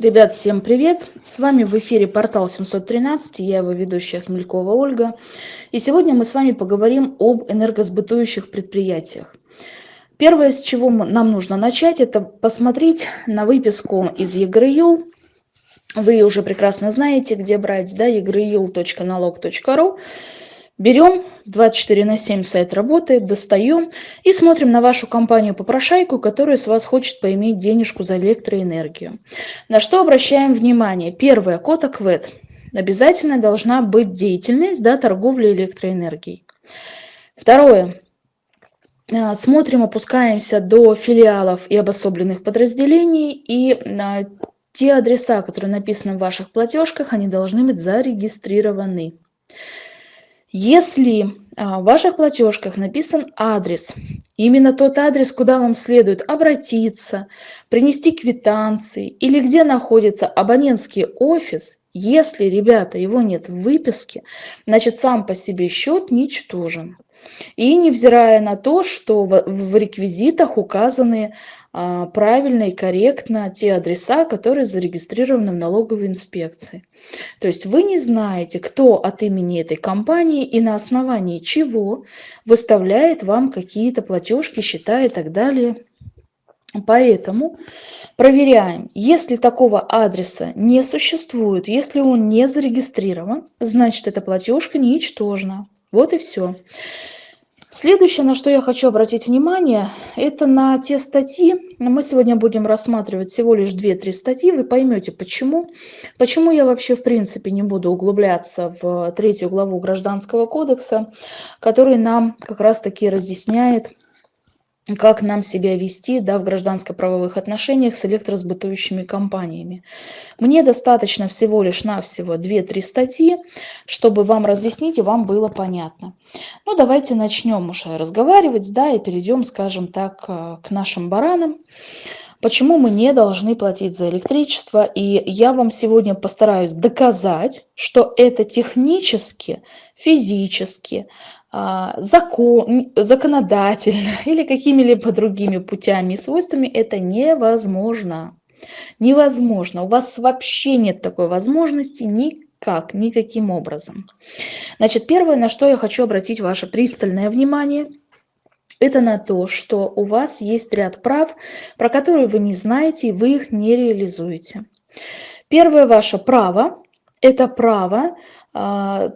Ребят, всем привет! С вами в эфире портал 713, я его ведущая Хмелькова Ольга. И сегодня мы с вами поговорим об энергосбытующих предприятиях. Первое, с чего нам нужно начать, это посмотреть на выписку из ЕГРЮЛ. Вы уже прекрасно знаете, где брать, да, egryul.nalog.ru. Берем, 24 на 7 сайт работает, достаем и смотрим на вашу компанию-попрошайку, которая с вас хочет поиметь денежку за электроэнергию. На что обращаем внимание? Первое, код АКВЭД. Обязательно должна быть деятельность да, торговли электроэнергией. Второе, а, смотрим, опускаемся до филиалов и обособленных подразделений и а, те адреса, которые написаны в ваших платежках, они должны быть зарегистрированы. Если а, в ваших платежках написан адрес, именно тот адрес, куда вам следует обратиться, принести квитанции или где находится абонентский офис, если, ребята, его нет в выписке, значит сам по себе счет ничтожен. И невзирая на то, что в реквизитах указаны правильно и корректно те адреса, которые зарегистрированы в налоговой инспекции. То есть вы не знаете, кто от имени этой компании и на основании чего выставляет вам какие-то платежки, счета и так далее. Поэтому проверяем, если такого адреса не существует, если он не зарегистрирован, значит эта платежка ничтожна. Вот и все. Следующее, на что я хочу обратить внимание, это на те статьи. Мы сегодня будем рассматривать всего лишь 2-3 статьи. Вы поймете, почему. Почему я вообще, в принципе, не буду углубляться в третью главу Гражданского кодекса, который нам как раз-таки разъясняет, как нам себя вести да, в гражданско-правовых отношениях с электросбытующими компаниями. Мне достаточно всего лишь навсего 2-3 статьи, чтобы вам разъяснить и вам было понятно. Ну, давайте начнем уже разговаривать, да, и перейдем, скажем так, э, к нашим баранам. Почему мы не должны платить за электричество? И я вам сегодня постараюсь доказать, что это технически, физически, закон, законодательно или какими-либо другими путями и свойствами это невозможно. Невозможно. У вас вообще нет такой возможности никак, никаким образом. Значит, первое, на что я хочу обратить ваше пристальное внимание, это на то, что у вас есть ряд прав, про которые вы не знаете, и вы их не реализуете. Первое ваше право – это право а,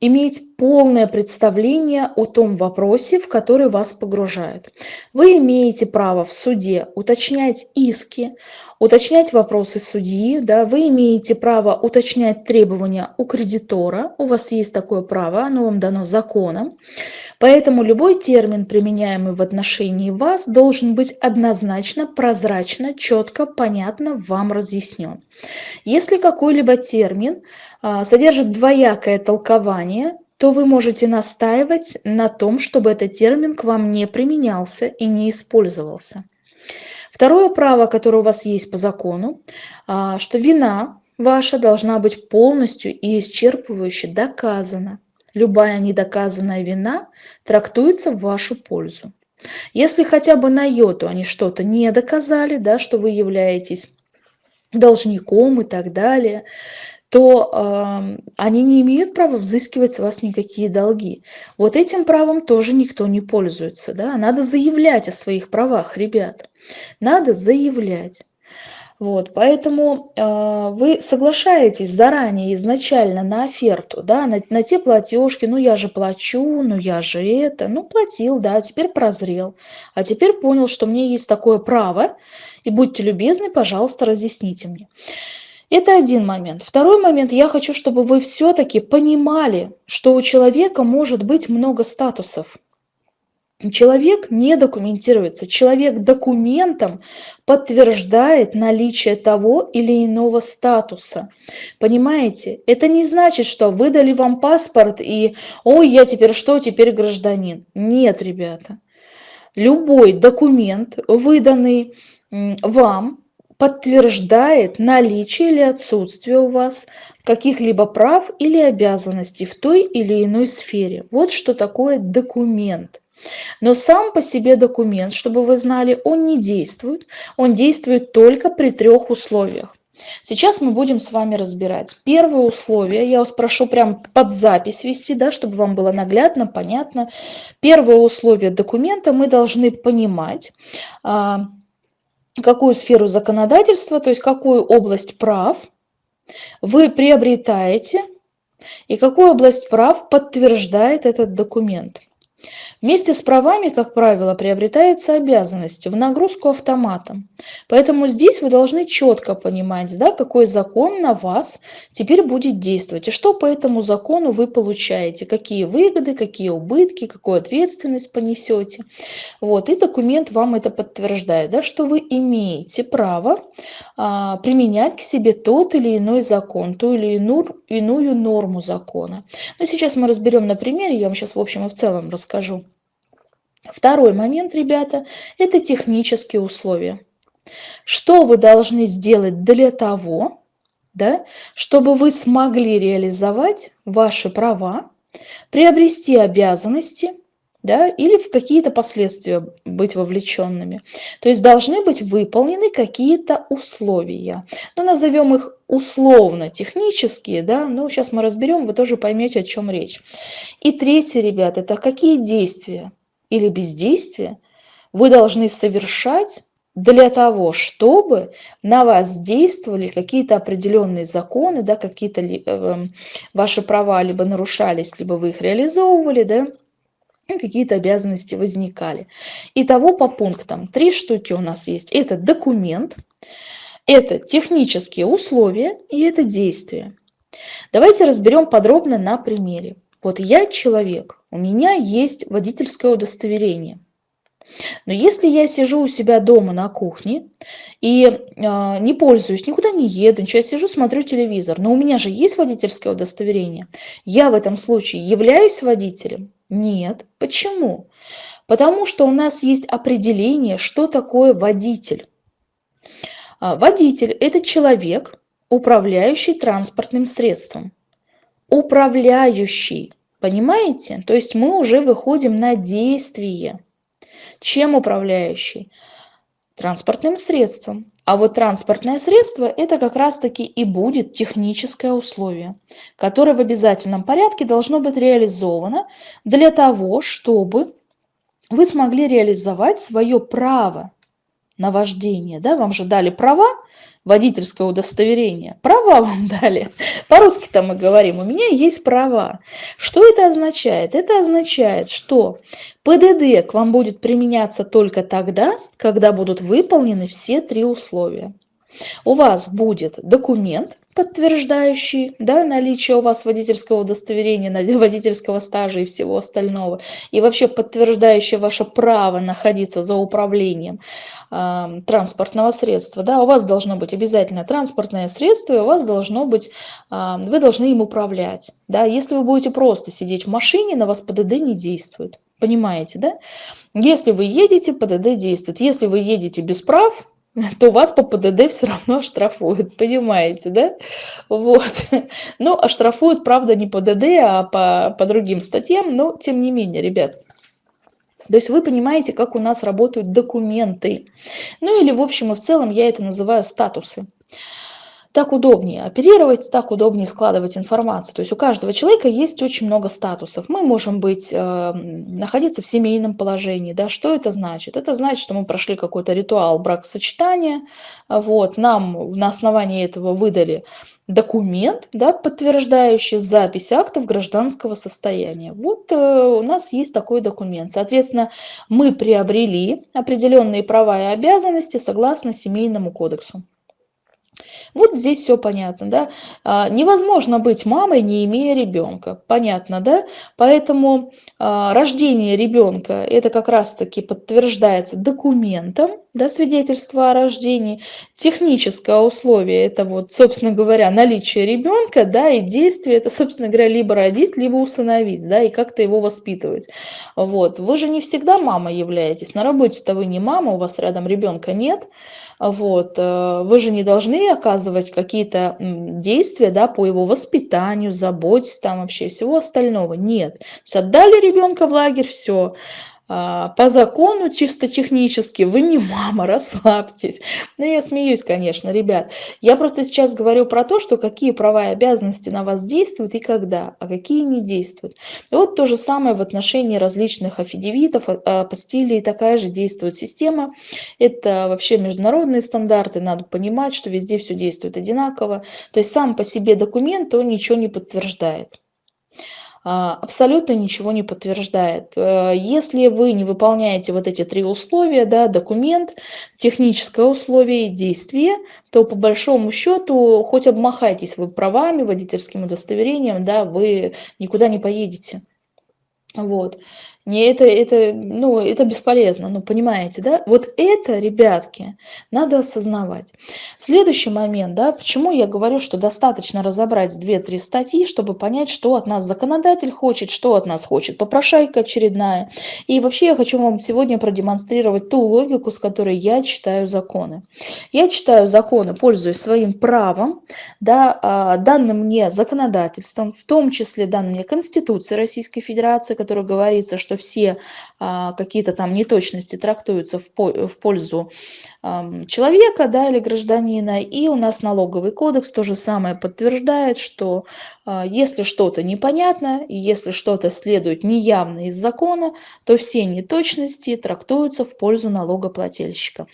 иметь полное представление о том вопросе, в который вас погружают. Вы имеете право в суде уточнять иски, уточнять вопросы судьи, да, вы имеете право уточнять требования у кредитора, у вас есть такое право, оно вам дано законом. Поэтому любой термин, применяемый в отношении вас, должен быть однозначно, прозрачно, четко, понятно вам разъяснен. Если какой-либо термин а, содержит двоякое толкование, то вы можете настаивать на том, чтобы этот термин к вам не применялся и не использовался. Второе право, которое у вас есть по закону, а, что вина ваша должна быть полностью и исчерпывающе доказана любая недоказанная вина трактуется в вашу пользу. Если хотя бы на йоту они что-то не доказали, да, что вы являетесь должником и так далее, то э, они не имеют права взыскивать с вас никакие долги. Вот этим правом тоже никто не пользуется. Да? Надо заявлять о своих правах, ребята. Надо заявлять. Вот, поэтому э, вы соглашаетесь заранее, изначально на оферту, да, на, на те платежки, ну я же плачу, ну я же это, ну платил, да, теперь прозрел, а теперь понял, что мне есть такое право, и будьте любезны, пожалуйста, разъясните мне. Это один момент. Второй момент, я хочу, чтобы вы все-таки понимали, что у человека может быть много статусов. Человек не документируется. Человек документом подтверждает наличие того или иного статуса. Понимаете? Это не значит, что выдали вам паспорт и «Ой, я теперь что? Теперь гражданин». Нет, ребята. Любой документ, выданный вам, подтверждает наличие или отсутствие у вас каких-либо прав или обязанностей в той или иной сфере. Вот что такое документ. Но сам по себе документ, чтобы вы знали, он не действует. Он действует только при трех условиях. Сейчас мы будем с вами разбирать. Первое условие, я вас прошу прям под запись вести, да, чтобы вам было наглядно, понятно. Первое условие документа мы должны понимать, а, какую сферу законодательства, то есть какую область прав вы приобретаете и какую область прав подтверждает этот документ. Вместе с правами, как правило, приобретаются обязанности в нагрузку автоматом. Поэтому здесь вы должны четко понимать, да, какой закон на вас теперь будет действовать. И что по этому закону вы получаете, какие выгоды, какие убытки, какую ответственность понесете. Вот, и документ вам это подтверждает, да, что вы имеете право а, применять к себе тот или иной закон, ту или иную, иную норму закона. Но сейчас мы разберем на примере, я вам сейчас в общем и в целом расскажу. Второй момент, ребята, это технические условия. Что вы должны сделать для того, да, чтобы вы смогли реализовать ваши права, приобрести обязанности да, или в какие-то последствия быть вовлеченными. То есть должны быть выполнены какие-то условия. Ну, назовем их условно технические, да, но сейчас мы разберем, вы тоже поймете, о чем речь. И третье, ребята, это какие действия или бездействие вы должны совершать для того, чтобы на вас действовали какие-то определенные законы, да, какие-то э, ваши права либо нарушались, либо вы их реализовывали, да, какие-то обязанности возникали. Итого по пунктам три штуки у нас есть. Это документ, это технические условия и это действия. Давайте разберем подробно на примере. Вот я человек, у меня есть водительское удостоверение. Но если я сижу у себя дома на кухне и э, не пользуюсь, никуда не еду, ничего, я сижу, смотрю телевизор, но у меня же есть водительское удостоверение, я в этом случае являюсь водителем? Нет. Почему? Потому что у нас есть определение, что такое водитель. А, водитель – это человек, управляющий транспортным средством. Управляющий. Понимаете? То есть мы уже выходим на действие. Чем управляющий? Транспортным средством. А вот транспортное средство – это как раз-таки и будет техническое условие, которое в обязательном порядке должно быть реализовано для того, чтобы вы смогли реализовать свое право на вождение. Да? Вам же дали права, водительское удостоверение. Права вам дали. По-русски там мы говорим, у меня есть права. Что это означает? Это означает, что ПДД к вам будет применяться только тогда, когда будут выполнены все три условия. У вас будет документ, подтверждающий да, наличие у вас водительского удостоверения, водительского стажа и всего остального, и вообще подтверждающий ваше право находиться за управлением э, транспортного средства. Да, у вас должно быть обязательно транспортное средство, и у вас должно быть, э, вы должны им управлять. Да. Если вы будете просто сидеть в машине, на вас ПДД не действует. Понимаете, да? Если вы едете, ПДД действует. Если вы едете без прав, то вас по ПДД все равно оштрафуют, понимаете, да? Вот. Ну, оштрафуют, правда, не по ДД, а по, по другим статьям, но тем не менее, ребят. То есть вы понимаете, как у нас работают документы. Ну или в общем и в целом я это называю статусы так удобнее оперировать, так удобнее складывать информацию. То есть у каждого человека есть очень много статусов. Мы можем быть, э, находиться в семейном положении. Да? Что это значит? Это значит, что мы прошли какой-то ритуал бракосочетания. Вот, нам на основании этого выдали документ, да, подтверждающий запись актов гражданского состояния. Вот э, у нас есть такой документ. Соответственно, мы приобрели определенные права и обязанности согласно Семейному кодексу. Вот здесь все понятно, да. А, невозможно быть мамой, не имея ребенка, понятно, да. Поэтому а, рождение ребенка это как раз-таки подтверждается документом, да, свидетельство о рождении. Техническое условие это вот, собственно говоря, наличие ребенка, да, и действие это, собственно говоря, либо родить, либо усыновить, да, и как-то его воспитывать. Вот. Вы же не всегда мама являетесь. На работе-то вы не мама, у вас рядом ребенка нет. Вот. Э, вы же не должны оказывать какие-то действия да, по его воспитанию, заботе там вообще всего остального. Нет. То есть отдали ребенка в лагерь, все по закону, чисто технически, вы не мама, расслабьтесь. Ну, я смеюсь, конечно, ребят. Я просто сейчас говорю про то, что какие права и обязанности на вас действуют и когда, а какие не действуют. И вот то же самое в отношении различных аффидевитов, апостилей, такая же действует система. Это вообще международные стандарты, надо понимать, что везде все действует одинаково. То есть сам по себе документ, он ничего не подтверждает. А, абсолютно ничего не подтверждает. Э, если вы не выполняете вот эти три условия, да, документ, техническое условие и действие, то по большому счету, хоть обмахайтесь вы правами, водительским удостоверением, да, вы никуда не поедете. Вот. Не это, это, ну, это бесполезно, ну, понимаете, да? Вот это, ребятки, надо осознавать. Следующий момент, да, почему я говорю, что достаточно разобрать 2-3 статьи, чтобы понять, что от нас законодатель хочет, что от нас хочет попрошайка очередная. И вообще я хочу вам сегодня продемонстрировать ту логику, с которой я читаю законы. Я читаю законы, пользуясь своим правом, да, а, данным мне законодательством, в том числе данным мне Конституцией Российской Федерации, которая говорится, что все а, какие-то там неточности трактуются в, в пользу человека да, или гражданина. И у нас налоговый кодекс то же самое подтверждает, что а, если что-то непонятно, если что-то следует неявно из закона, то все неточности трактуются в пользу налогоплательщика.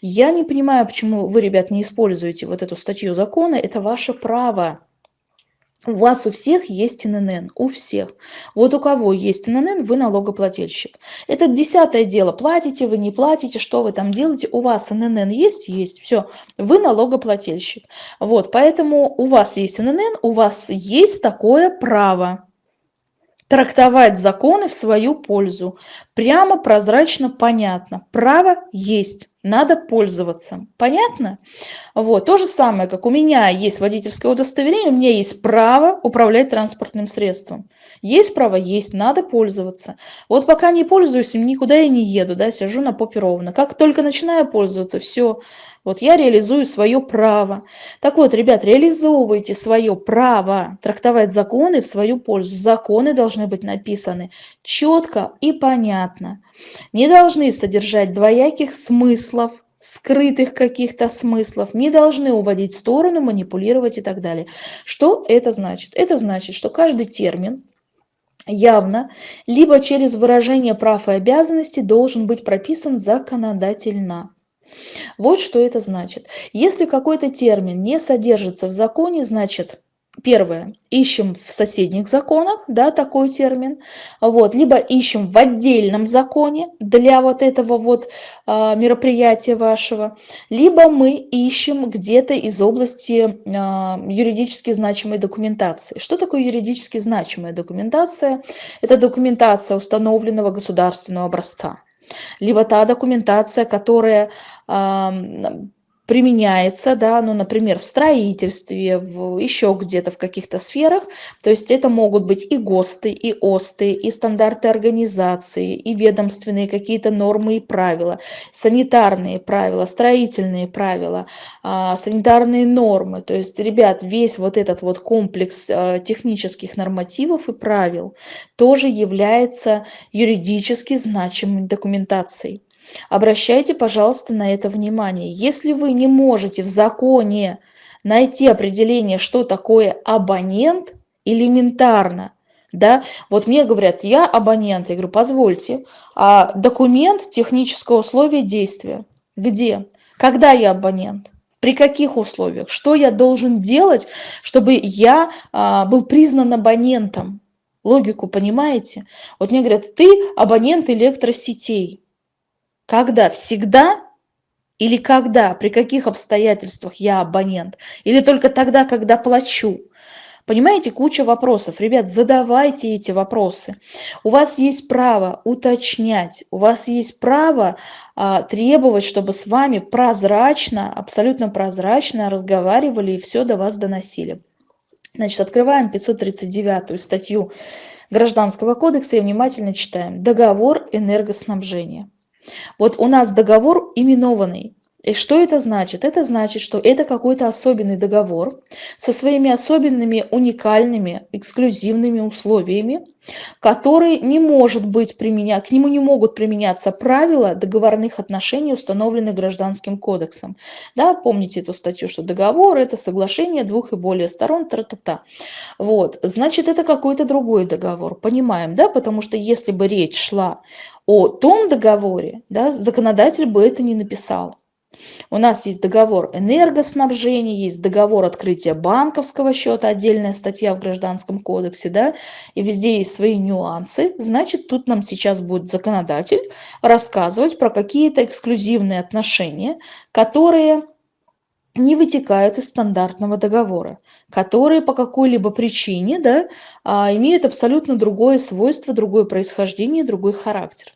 Я не понимаю, почему вы, ребят, не используете вот эту статью закона. Это ваше право. У вас у всех есть ННН, у всех. Вот у кого есть ННН, вы налогоплательщик. Это десятое дело, платите вы, не платите, что вы там делаете, у вас ННН есть, есть, все, вы налогоплательщик. Вот, поэтому у вас есть ННН, у вас есть такое право трактовать законы в свою пользу. Прямо, прозрачно, понятно. Право есть надо пользоваться. Понятно? Вот. То же самое, как у меня есть водительское удостоверение, у меня есть право управлять транспортным средством. Есть право? Есть. Надо пользоваться. Вот пока не пользуюсь им, никуда я не еду, да, сижу на попе ровно. Как только начинаю пользоваться, все, вот я реализую свое право. Так вот, ребят, реализовывайте свое право трактовать законы в свою пользу. Законы должны быть написаны четко и понятно. Не должны содержать двояких смыслов, скрытых каких-то смыслов, не должны уводить в сторону, манипулировать и так далее. Что это значит? Это значит, что каждый термин явно, либо через выражение прав и обязанностей должен быть прописан законодательно. Вот что это значит. Если какой-то термин не содержится в законе, значит, первое, ищем в соседних законах, да, такой термин, вот, либо ищем в отдельном законе для вот этого вот а, мероприятия вашего, либо мы ищем где-то из области а, юридически значимой документации. Что такое юридически значимая документация? Это документация установленного государственного образца. Либо та документация, которая применяется, да, ну, например, в строительстве, в, еще где-то в каких-то сферах. То есть это могут быть и ГОСТы, и ОСТы, и стандарты организации, и ведомственные какие-то нормы и правила, санитарные правила, строительные правила, а, санитарные нормы. То есть, ребят, весь вот этот вот комплекс а, технических нормативов и правил тоже является юридически значимой документацией. Обращайте, пожалуйста, на это внимание. Если вы не можете в законе найти определение, что такое абонент, элементарно, да, вот мне говорят, я абонент, я говорю, позвольте, а документ технического условия действия, где? Когда я абонент? При каких условиях? Что я должен делать, чтобы я а, был признан абонентом? Логику понимаете? Вот мне говорят, ты абонент электросетей. Когда? Всегда? Или когда? При каких обстоятельствах я абонент? Или только тогда, когда плачу? Понимаете, куча вопросов. Ребят, задавайте эти вопросы. У вас есть право уточнять, у вас есть право а, требовать, чтобы с вами прозрачно, абсолютно прозрачно разговаривали и все до вас доносили. Значит, открываем 539 статью Гражданского кодекса и внимательно читаем. Договор энергоснабжения. Вот у нас договор именованный. И что это значит? Это значит, что это какой-то особенный договор со своими особенными, уникальными, эксклюзивными условиями, который не может быть применять, к нему не могут применяться правила договорных отношений, установленных Гражданским кодексом. Да, помните эту статью, что договор – это соглашение двух и более сторон, тра-та-та. Вот, значит, это какой-то другой договор, понимаем, да, потому что если бы речь шла о том договоре, да, законодатель бы это не написал. У нас есть договор энергоснабжения, есть договор открытия банковского счета, отдельная статья в Гражданском кодексе, да, и везде есть свои нюансы. Значит, тут нам сейчас будет законодатель рассказывать про какие-то эксклюзивные отношения, которые не вытекают из стандартного договора, которые по какой-либо причине да, а, имеют абсолютно другое свойство, другое происхождение, другой характер.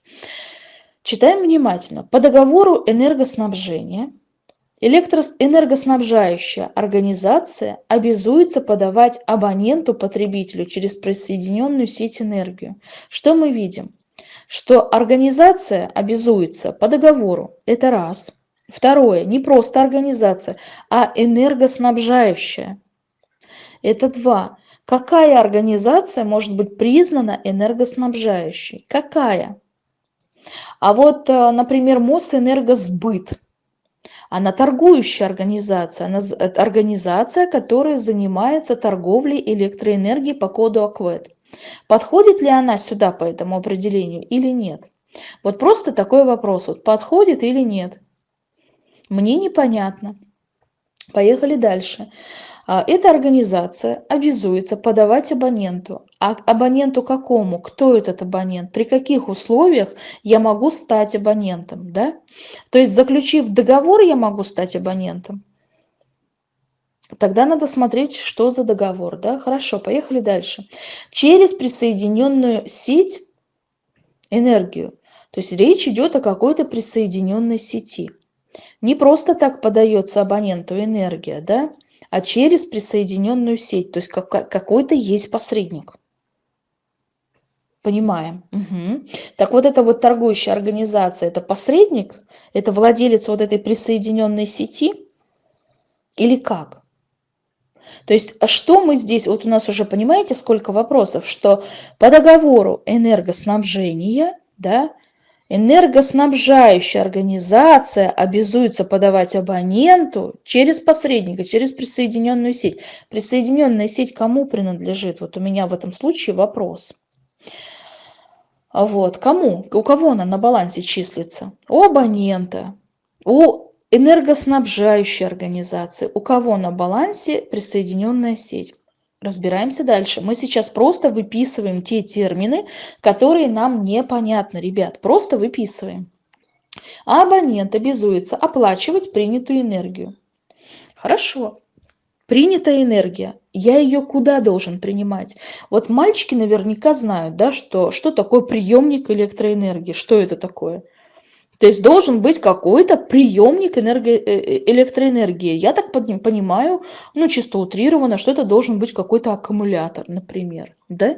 Читаем внимательно. По договору энергоснабжения электроэнергоснабжающая организация обязуется подавать абоненту-потребителю через присоединенную сеть энергию. Что мы видим? Что организация обязуется по договору. Это раз. Второе. Не просто организация, а энергоснабжающая. Это два. Какая организация может быть признана энергоснабжающей? Какая? А вот, э, например, Мосэнергосбыт, она торгующая организация, она организация, которая занимается торговлей электроэнергией по коду АКВЭД. Подходит ли она сюда по этому определению или нет? Вот просто такой вопрос, вот подходит или нет? Мне непонятно. Поехали дальше. А, эта организация обязуется подавать абоненту. А абоненту какому? Кто этот абонент? При каких условиях я могу стать абонентом? Да? То есть, заключив договор, я могу стать абонентом. Тогда надо смотреть, что за договор. Да? Хорошо, поехали дальше. Через присоединенную сеть энергию. То есть речь идет о какой-то присоединенной сети. Не просто так подается абоненту энергия, да? А через присоединенную сеть. То есть какой-то есть посредник. Понимаем. Угу. Так вот эта вот торгующая организация, это посредник? Это владелец вот этой присоединенной сети? Или как? То есть, а что мы здесь, вот у нас уже, понимаете, сколько вопросов, что по договору энергоснабжения, да, Энергоснабжающая организация обязуется подавать абоненту через посредника, через присоединенную сеть. Присоединенная сеть кому принадлежит? Вот у меня в этом случае вопрос. Вот, кому? У кого она на балансе числится? У абонента, у энергоснабжающей организации. У кого на балансе присоединенная сеть? Разбираемся дальше. Мы сейчас просто выписываем те термины, которые нам непонятны, ребят. Просто выписываем. абонент обязуется оплачивать принятую энергию. Хорошо. Принятая энергия. Я ее куда должен принимать? Вот мальчики наверняка знают, да, что, что такое приемник электроэнергии. Что это такое? То есть должен быть какой-то приемник энерго... Э, э, электроэнергии. Я так понимаю, ну чисто утрированно, что это должен быть какой-то аккумулятор, например. Да?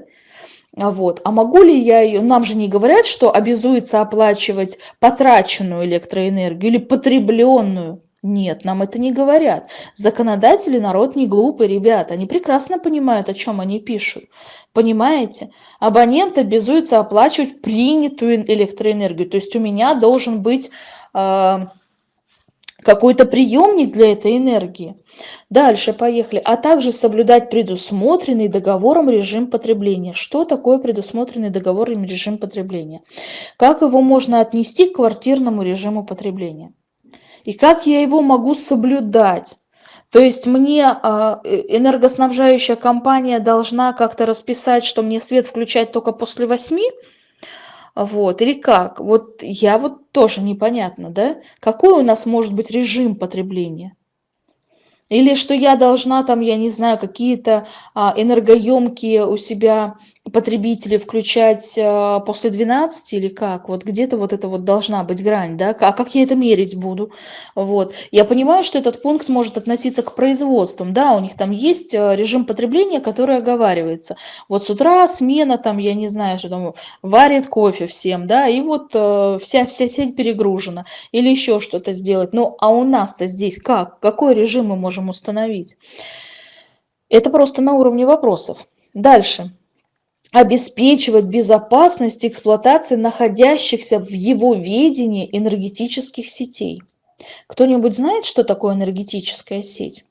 А вот. А могу ли я ее, нам же не говорят, что обязуется оплачивать потраченную электроэнергию или потребленную. Нет, нам это не говорят. Законодатели народ не глупый, ребята. Они прекрасно понимают, о чем они пишут. Понимаете? Абонент обязуется оплачивать принятую электроэнергию. То есть у меня должен быть э, какой-то приемник для этой энергии. Дальше поехали. А также соблюдать предусмотренный договором режим потребления. Что такое предусмотренный договором режим потребления? Как его можно отнести к квартирному режиму потребления? И как я его могу соблюдать. То есть мне а, э, энергоснабжающая компания должна как-то расписать, что мне свет включать только после восьми, вот, или как? Вот я вот тоже непонятно, да? Какой у нас может быть режим потребления? Или что я должна там, я не знаю, какие-то а, энергоемкие у себя потребителей включать э, после 12 или как? Вот где-то вот это вот должна быть грань, да? А как я это мерить буду? Вот. Я понимаю, что этот пункт может относиться к производствам, да, у них там есть э, режим потребления, который оговаривается. Вот с утра смена там, я не знаю, что там, варит кофе всем, да, и вот э, вся, вся сеть перегружена. Или еще что-то сделать. Ну, а у нас-то здесь как? Какой режим мы можем установить? Это просто на уровне вопросов. Дальше обеспечивать безопасность эксплуатации находящихся в его ведении энергетических сетей. Кто-нибудь знает, что такое энергетическая сеть?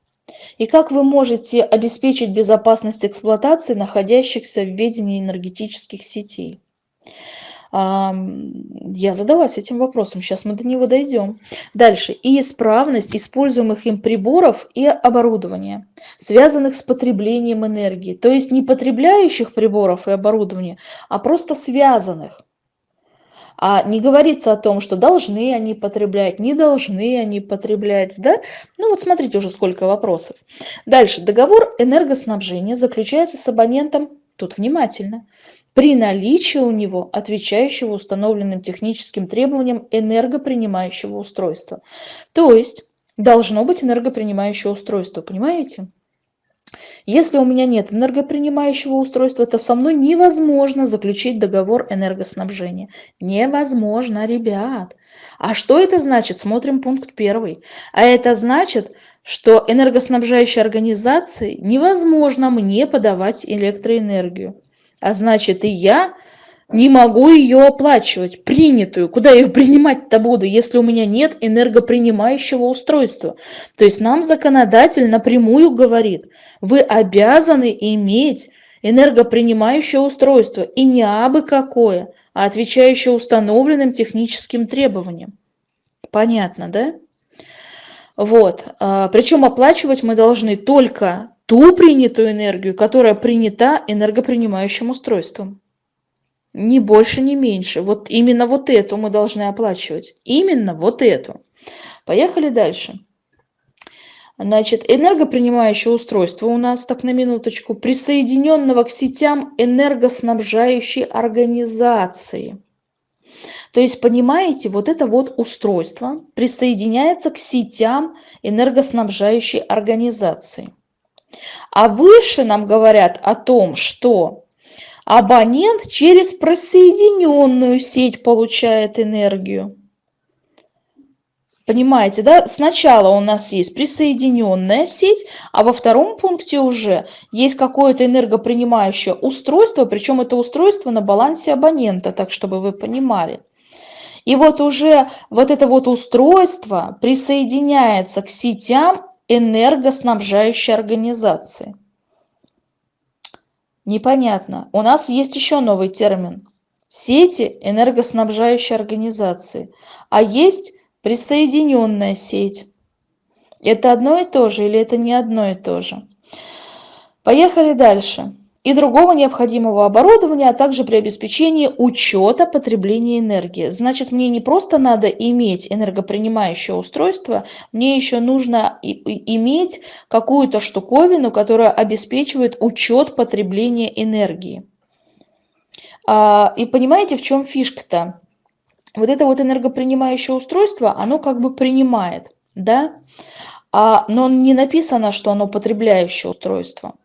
И как вы можете обеспечить безопасность эксплуатации находящихся в ведении энергетических сетей? Я задалась этим вопросом, сейчас мы до него дойдем. Дальше. И исправность используемых им приборов и оборудования, связанных с потреблением энергии. То есть не потребляющих приборов и оборудования, а просто связанных. А не говорится о том, что должны они потреблять, не должны они потреблять. Да? Ну вот смотрите уже сколько вопросов. Дальше. Договор энергоснабжения заключается с абонентом, тут внимательно, при наличии у него отвечающего установленным техническим требованиям энергопринимающего устройства. То есть должно быть энергопринимающее устройство, понимаете? Если у меня нет энергопринимающего устройства, то со мной невозможно заключить договор энергоснабжения. Невозможно, ребят. А что это значит? Смотрим пункт первый. А это значит, что энергоснабжающей организации невозможно мне подавать электроэнергию а значит и я не могу ее оплачивать, принятую. Куда я ее принимать-то буду, если у меня нет энергопринимающего устройства? То есть нам законодатель напрямую говорит, вы обязаны иметь энергопринимающее устройство, и не абы какое, а отвечающее установленным техническим требованиям. Понятно, да? Вот. А, Причем оплачивать мы должны только ту принятую энергию, которая принята энергопринимающим устройством. Ни больше, ни меньше. Вот именно вот эту мы должны оплачивать. Именно вот эту. Поехали дальше. Значит, энергопринимающее устройство у нас, так на минуточку, присоединенного к сетям энергоснабжающей организации. То есть, понимаете, вот это вот устройство присоединяется к сетям энергоснабжающей организации. А выше нам говорят о том, что абонент через присоединенную сеть получает энергию. Понимаете, да? Сначала у нас есть присоединенная сеть, а во втором пункте уже есть какое-то энергопринимающее устройство, причем это устройство на балансе абонента, так чтобы вы понимали. И вот уже вот это вот устройство присоединяется к сетям энергоснабжающей организации. Непонятно. У нас есть еще новый термин. Сети энергоснабжающей организации. А есть присоединенная сеть. Это одно и то же или это не одно и то же? Поехали дальше и другого необходимого оборудования, а также при обеспечении учета потребления энергии. Значит, мне не просто надо иметь энергопринимающее устройство, мне еще нужно иметь какую-то штуковину, которая обеспечивает учет потребления энергии. А, и понимаете, в чем фишка-то? Вот это вот энергопринимающее устройство, оно как бы принимает, да? А, но не написано, что оно потребляющее устройство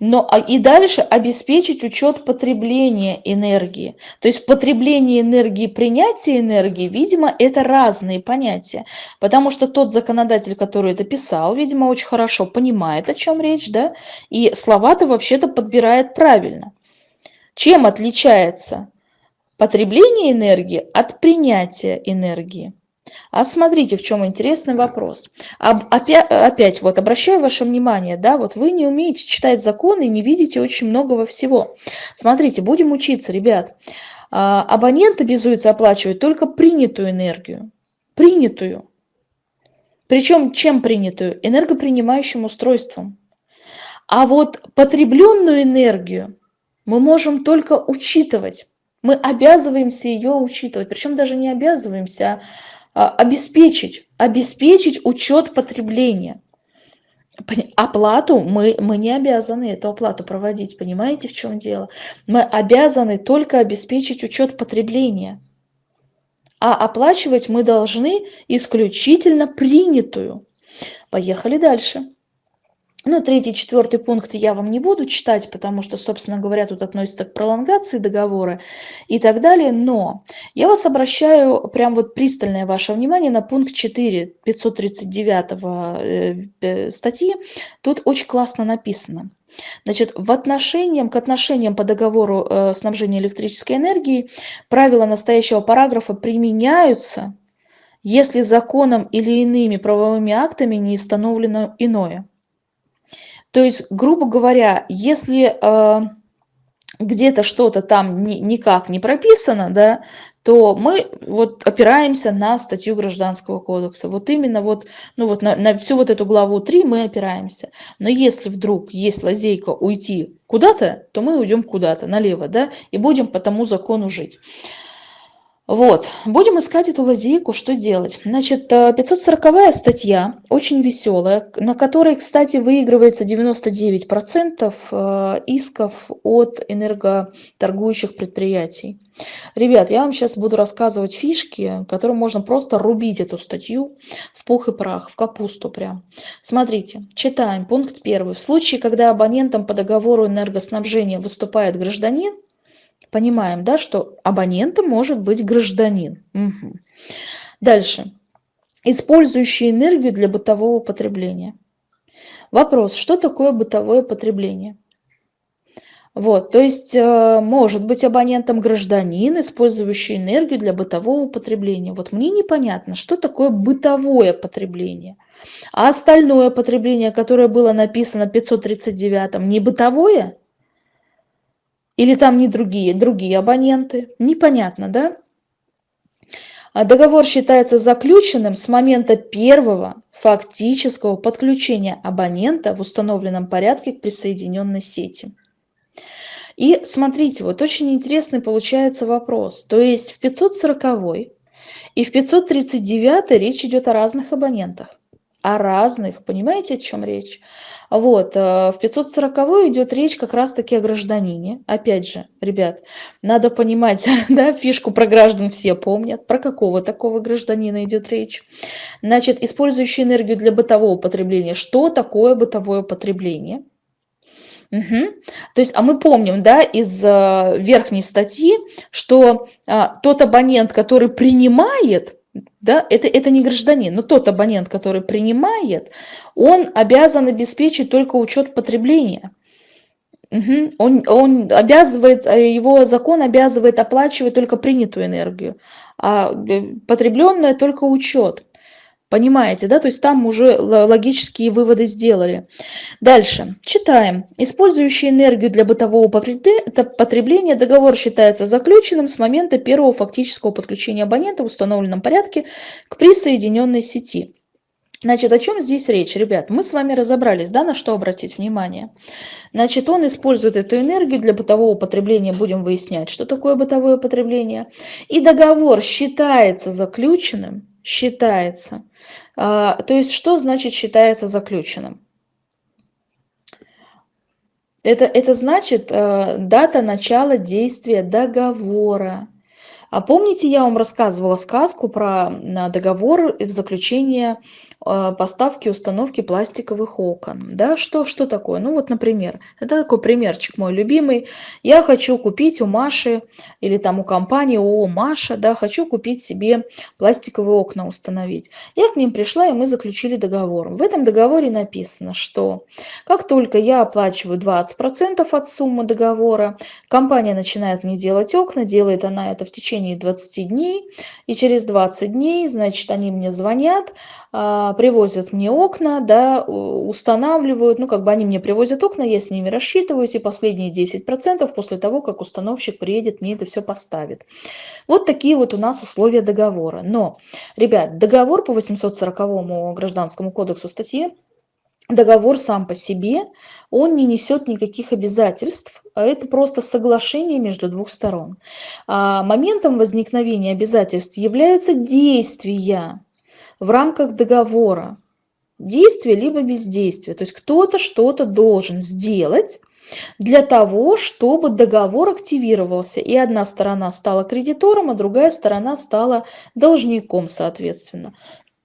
но а, и дальше обеспечить учет потребления энергии. То есть потребление энергии, принятие энергии, видимо, это разные понятия. Потому что тот законодатель, который это писал, видимо, очень хорошо понимает, о чем речь, да, и слова-то вообще-то подбирает правильно. Чем отличается потребление энергии от принятия энергии? А смотрите, в чем интересный вопрос. Опять, опять вот обращаю ваше внимание, да, вот вы не умеете читать законы, не видите очень многого всего. Смотрите, будем учиться, ребят. А, абонент обязуется оплачивать только принятую энергию. Принятую. Причем чем принятую? Энергопринимающим устройством. А вот потребленную энергию мы можем только учитывать. Мы обязываемся ее учитывать. Причем даже не обязываемся, а, обеспечить, обеспечить учет потребления. Оплату мы, мы не обязаны эту оплату проводить, понимаете, в чем дело? Мы обязаны только обеспечить учет потребления. А оплачивать мы должны исключительно принятую. Поехали дальше. Ну, третий, четвертый пункт я вам не буду читать, потому что, собственно говоря, тут относится к пролонгации договора и так далее. Но я вас обращаю прям вот пристальное ваше внимание на пункт 4 539 э, э, статьи. Тут очень классно написано. Значит, в отношениям, к отношениям по договору э, снабжения электрической энергией правила настоящего параграфа применяются, если законом или иными правовыми актами не установлено иное. То есть, грубо говоря, если э, где-то что-то там ни, никак не прописано, да, то мы вот опираемся на статью Гражданского кодекса. Вот именно вот, ну вот на, на всю вот эту главу 3 мы опираемся. Но если вдруг есть лазейка уйти куда-то, то мы уйдем куда-то, налево, да, и будем по тому закону жить. Вот, будем искать эту лазейку, что делать. Значит, 540 э, статья, очень веселая, на которой, кстати, выигрывается 99% э, исков от энерготоргующих предприятий. Ребят, я вам сейчас буду рассказывать фишки, которым можно просто рубить эту статью в пух и прах, в капусту прям. Смотрите, читаем пункт первый. В случае, когда абонентом по договору энергоснабжения выступает гражданин, Понимаем, да, что абонентом может быть гражданин. Угу. Дальше. Использующий энергию для бытового потребления. Вопрос, что такое бытовое потребление? Вот, то есть э, может быть абонентом гражданин, использующий энергию для бытового потребления. Вот мне непонятно, что такое бытовое потребление. А остальное потребление, которое было написано в 539, не бытовое? Или там не другие, другие абоненты. Непонятно, да? А договор считается заключенным с момента первого фактического подключения абонента в установленном порядке к присоединенной сети. И смотрите, вот очень интересный получается вопрос. То есть в 540 и в 539 речь идет о разных абонентах. О разных, понимаете, о чем речь? Вот, э, в 540 идет речь как раз-таки о гражданине. Опять же, ребят, надо понимать, да, фишку про граждан все помнят, про какого такого гражданина идет речь. Значит, использующий энергию для бытового потребления. Что такое бытовое потребление? Угу. То есть, а мы помним, да, из э, верхней статьи, что э, тот абонент, который принимает да, это, это не гражданин, но тот абонент, который принимает, он обязан обеспечить только учет потребления. Угу. Он, он обязывает, э, его закон обязывает оплачивать только принятую энергию, а э, потребленная только учет. Понимаете, да? То есть там уже логические выводы сделали. Дальше. Читаем. Использующий энергию для бытового потребления договор считается заключенным с момента первого фактического подключения абонента в установленном порядке к присоединенной сети. Значит, о чем здесь речь, ребят? Мы с вами разобрались, да, на что обратить внимание. Значит, он использует эту энергию для бытового потребления, будем выяснять, что такое бытовое потребление. И договор считается заключенным, считается то есть что значит считается заключенным? Это, это значит э, дата начала действия договора. А помните, я вам рассказывала сказку про договор и заключение а, поставки установки пластиковых окон. Да, что, что такое? Ну вот, например, это такой примерчик мой любимый. Я хочу купить у Маши или там у компании ООО Маша, да, хочу купить себе пластиковые окна установить. Я к ним пришла, и мы заключили договор. В этом договоре написано, что как только я оплачиваю 20% от суммы договора, компания начинает мне делать окна, делает она это в течение 20 дней, и через 20 дней, значит, они мне звонят, а, привозят мне окна, да, устанавливают, ну, как бы они мне привозят окна, я с ними рассчитываюсь, и последние 10% после того, как установщик приедет, мне это все поставит. Вот такие вот у нас условия договора. Но, ребят, договор по 840 гражданскому кодексу статье договор сам по себе, он не несет никаких обязательств, а это просто соглашение между двух сторон. А моментом возникновения обязательств являются действия, в рамках договора. действие либо бездействие. То есть кто-то что-то должен сделать для того, чтобы договор активировался, и одна сторона стала кредитором, а другая сторона стала должником, соответственно.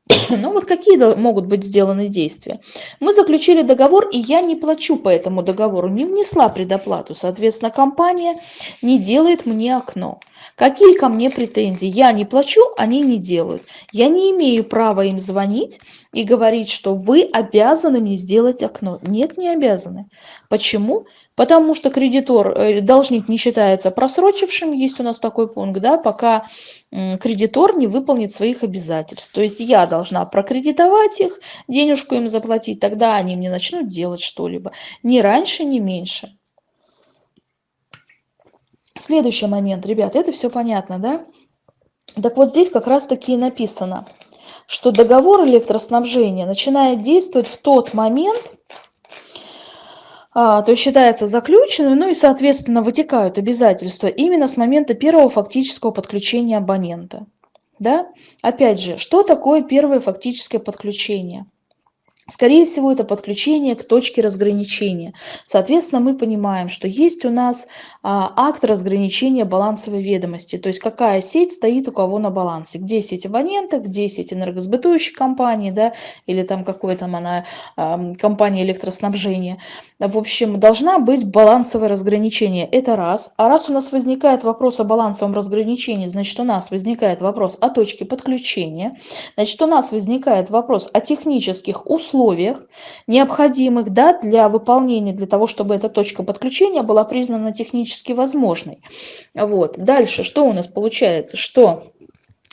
Ну вот какие могут быть сделаны действия? Мы заключили договор, и я не плачу по этому договору, не внесла предоплату. Соответственно, компания не делает мне окно. Какие ко мне претензии? Я не плачу, они не делают. Я не имею права им звонить и говорить, что вы обязаны мне сделать окно. Нет, не обязаны. Почему? Потому что кредитор, э, должник не считается просрочившим, есть у нас такой пункт, да, пока кредитор не выполнит своих обязательств. То есть я должна прокредитовать их, денежку им заплатить, тогда они мне начнут делать что-либо. Ни раньше, ни меньше. Следующий момент, ребят, это все понятно, да? Так вот здесь как раз-таки и написано, что договор электроснабжения начинает действовать в тот момент, то есть считается заключенным, ну и, соответственно, вытекают обязательства именно с момента первого фактического подключения абонента. Да? Опять же, что такое первое фактическое подключение? Скорее всего, это подключение к точке разграничения. Соответственно, мы понимаем, что есть у нас а, акт разграничения балансовой ведомости, то есть какая сеть стоит у кого на балансе, где сеть абонента, где сеть энергосбытующей компании, да, или там какой там она а, компания электроснабжения. В общем, должна быть балансовое разграничение, это раз. А раз у нас возникает вопрос о балансовом разграничении, значит, у нас возникает вопрос о точке подключения, значит, у нас возникает вопрос о технических условиях, условиях, необходимых да, для выполнения, для того, чтобы эта точка подключения была признана технически возможной. Вот. Дальше, что у нас получается? Что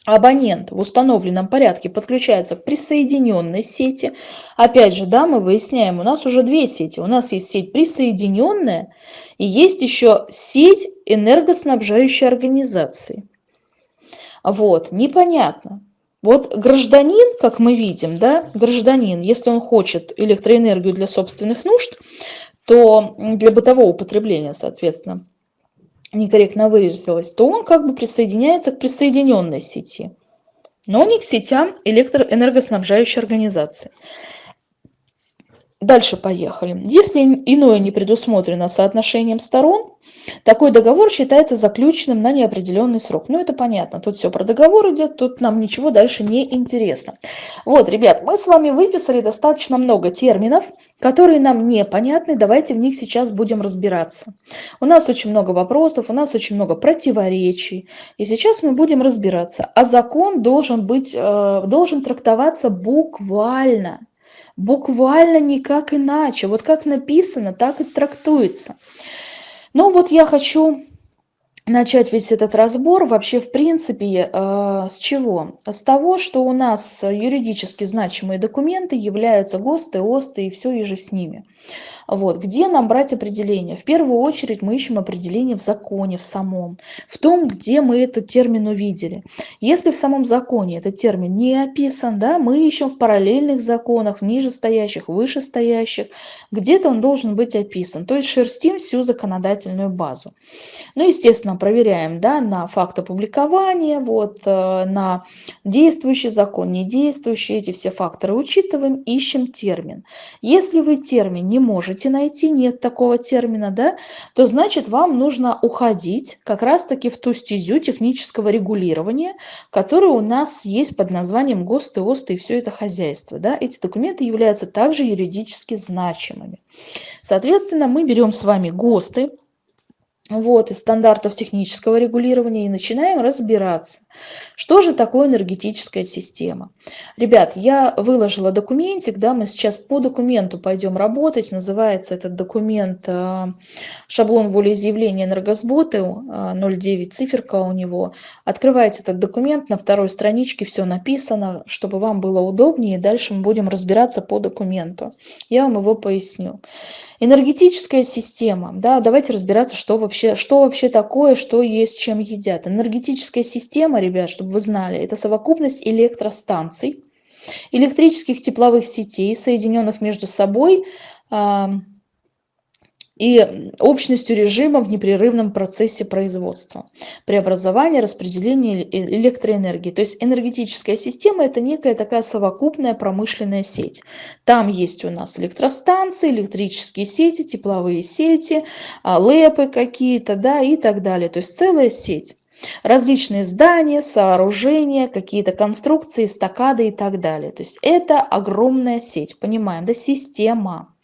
абонент в установленном порядке подключается к присоединенной сети. Опять же, да, мы выясняем, у нас уже две сети. У нас есть сеть присоединенная и есть еще сеть энергоснабжающей организации. Вот, непонятно. Вот гражданин, как мы видим, да, гражданин, если он хочет электроэнергию для собственных нужд, то для бытового употребления, соответственно, некорректно выразилось, то он как бы присоединяется к присоединенной сети, но не к сетям электроэнергоснабжающей организации. Дальше поехали. Если иное не предусмотрено соотношением сторон, такой договор считается заключенным на неопределенный срок. Ну, это понятно. Тут все про договор идет, тут нам ничего дальше не интересно. Вот, ребят, мы с вами выписали достаточно много терминов, которые нам непонятны. Давайте в них сейчас будем разбираться. У нас очень много вопросов, у нас очень много противоречий. И сейчас мы будем разбираться. А закон должен, быть, э, должен трактоваться буквально. Буквально никак иначе. Вот как написано, так и трактуется. Ну вот я хочу начать весь этот разбор вообще в принципе э, с чего? С того, что у нас юридически значимые документы являются ГОСТы, ОСТы и все и же с ними. Вот. Где нам брать определение? В первую очередь мы ищем определение в законе, в самом, в том, где мы этот термин увидели. Если в самом законе этот термин не описан, да, мы ищем в параллельных законах, в нижестоящих, вышестоящих, где-то он должен быть описан. То есть шерстим всю законодательную базу. Ну, естественно, проверяем да, на факт опубликования, вот, э, на действующий закон, недействующий, эти все факторы учитываем, ищем термин. Если вы термин не можете можете найти, нет такого термина, да, то значит вам нужно уходить как раз-таки в ту стезю технического регулирования, которая у нас есть под названием ГОСТы, ОСТы и все это хозяйство. Да. Эти документы являются также юридически значимыми. Соответственно, мы берем с вами ГОСТы, вот, из стандартов технического регулирования и начинаем разбираться, что же такое энергетическая система. Ребят, я выложила документик, да, мы сейчас по документу пойдем работать, называется этот документ э, шаблон волеизъявления энергосбыта, 09 циферка у него. Открывайте этот документ, на второй страничке все написано, чтобы вам было удобнее, дальше мы будем разбираться по документу. Я вам его поясню. Энергетическая система, да, давайте разбираться, что вообще, что вообще такое, что есть, чем едят. Энергетическая система, ребят, чтобы вы знали, это совокупность электростанций, электрических тепловых сетей, соединенных между собой и общностью режима в непрерывном процессе производства, преобразования, распределения электроэнергии. То есть энергетическая система – это некая такая совокупная промышленная сеть. Там есть у нас электростанции, электрические сети, тепловые сети, а, лэпы какие-то да, и так далее. То есть целая сеть. Различные здания, сооружения, какие-то конструкции, стакады и так далее. То есть это огромная сеть, понимаем, да, система.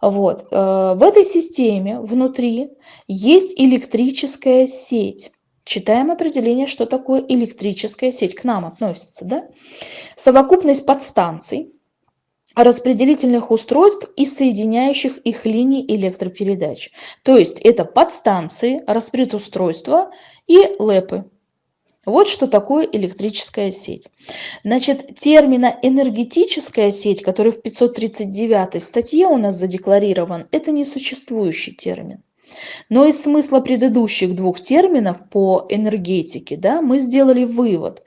Вот. Э, в этой системе внутри есть электрическая сеть. Читаем определение, что такое электрическая сеть. К нам относится. Да? Совокупность подстанций, распределительных устройств и соединяющих их линий электропередач. То есть это подстанции, распредустройства и ЛЭПы. Вот что такое электрическая сеть. Значит, термина энергетическая сеть, который в 539 статье у нас задекларирован, это несуществующий термин. Но из смысла предыдущих двух терминов по энергетике да, мы сделали вывод,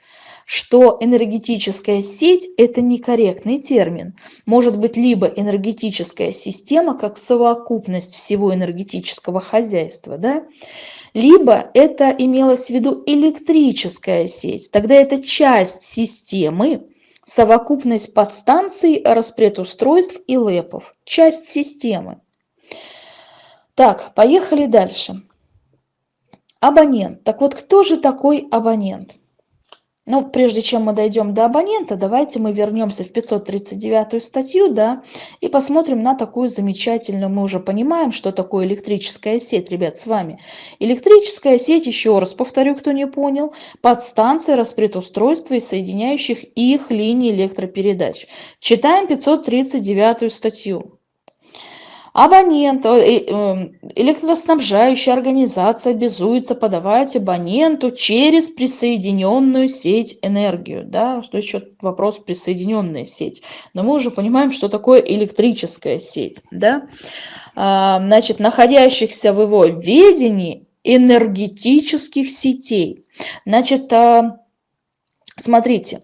что энергетическая сеть – это некорректный термин. Может быть либо энергетическая система как совокупность всего энергетического хозяйства, да, либо это имелось в виду электрическая сеть. Тогда это часть системы, совокупность подстанций, распредустройств и лэпов. Часть системы. Так, поехали дальше. Абонент. Так вот, кто же такой абонент? Но прежде чем мы дойдем до абонента, давайте мы вернемся в 539 статью, да, и посмотрим на такую замечательную, мы уже понимаем, что такое электрическая сеть, ребят, с вами. Электрическая сеть, еще раз повторю, кто не понял, подстанция распредустройства и соединяющих их линий электропередач. Читаем 539 статью. Абонент, э, эм, электроснабжающая организация обязуется подавать абоненту через присоединенную сеть энергию. Да? Что еще вопрос присоединенная сеть? Но мы уже понимаем, что такое электрическая сеть. Да? А, значит, находящихся в его ведении энергетических сетей. Значит, а, смотрите,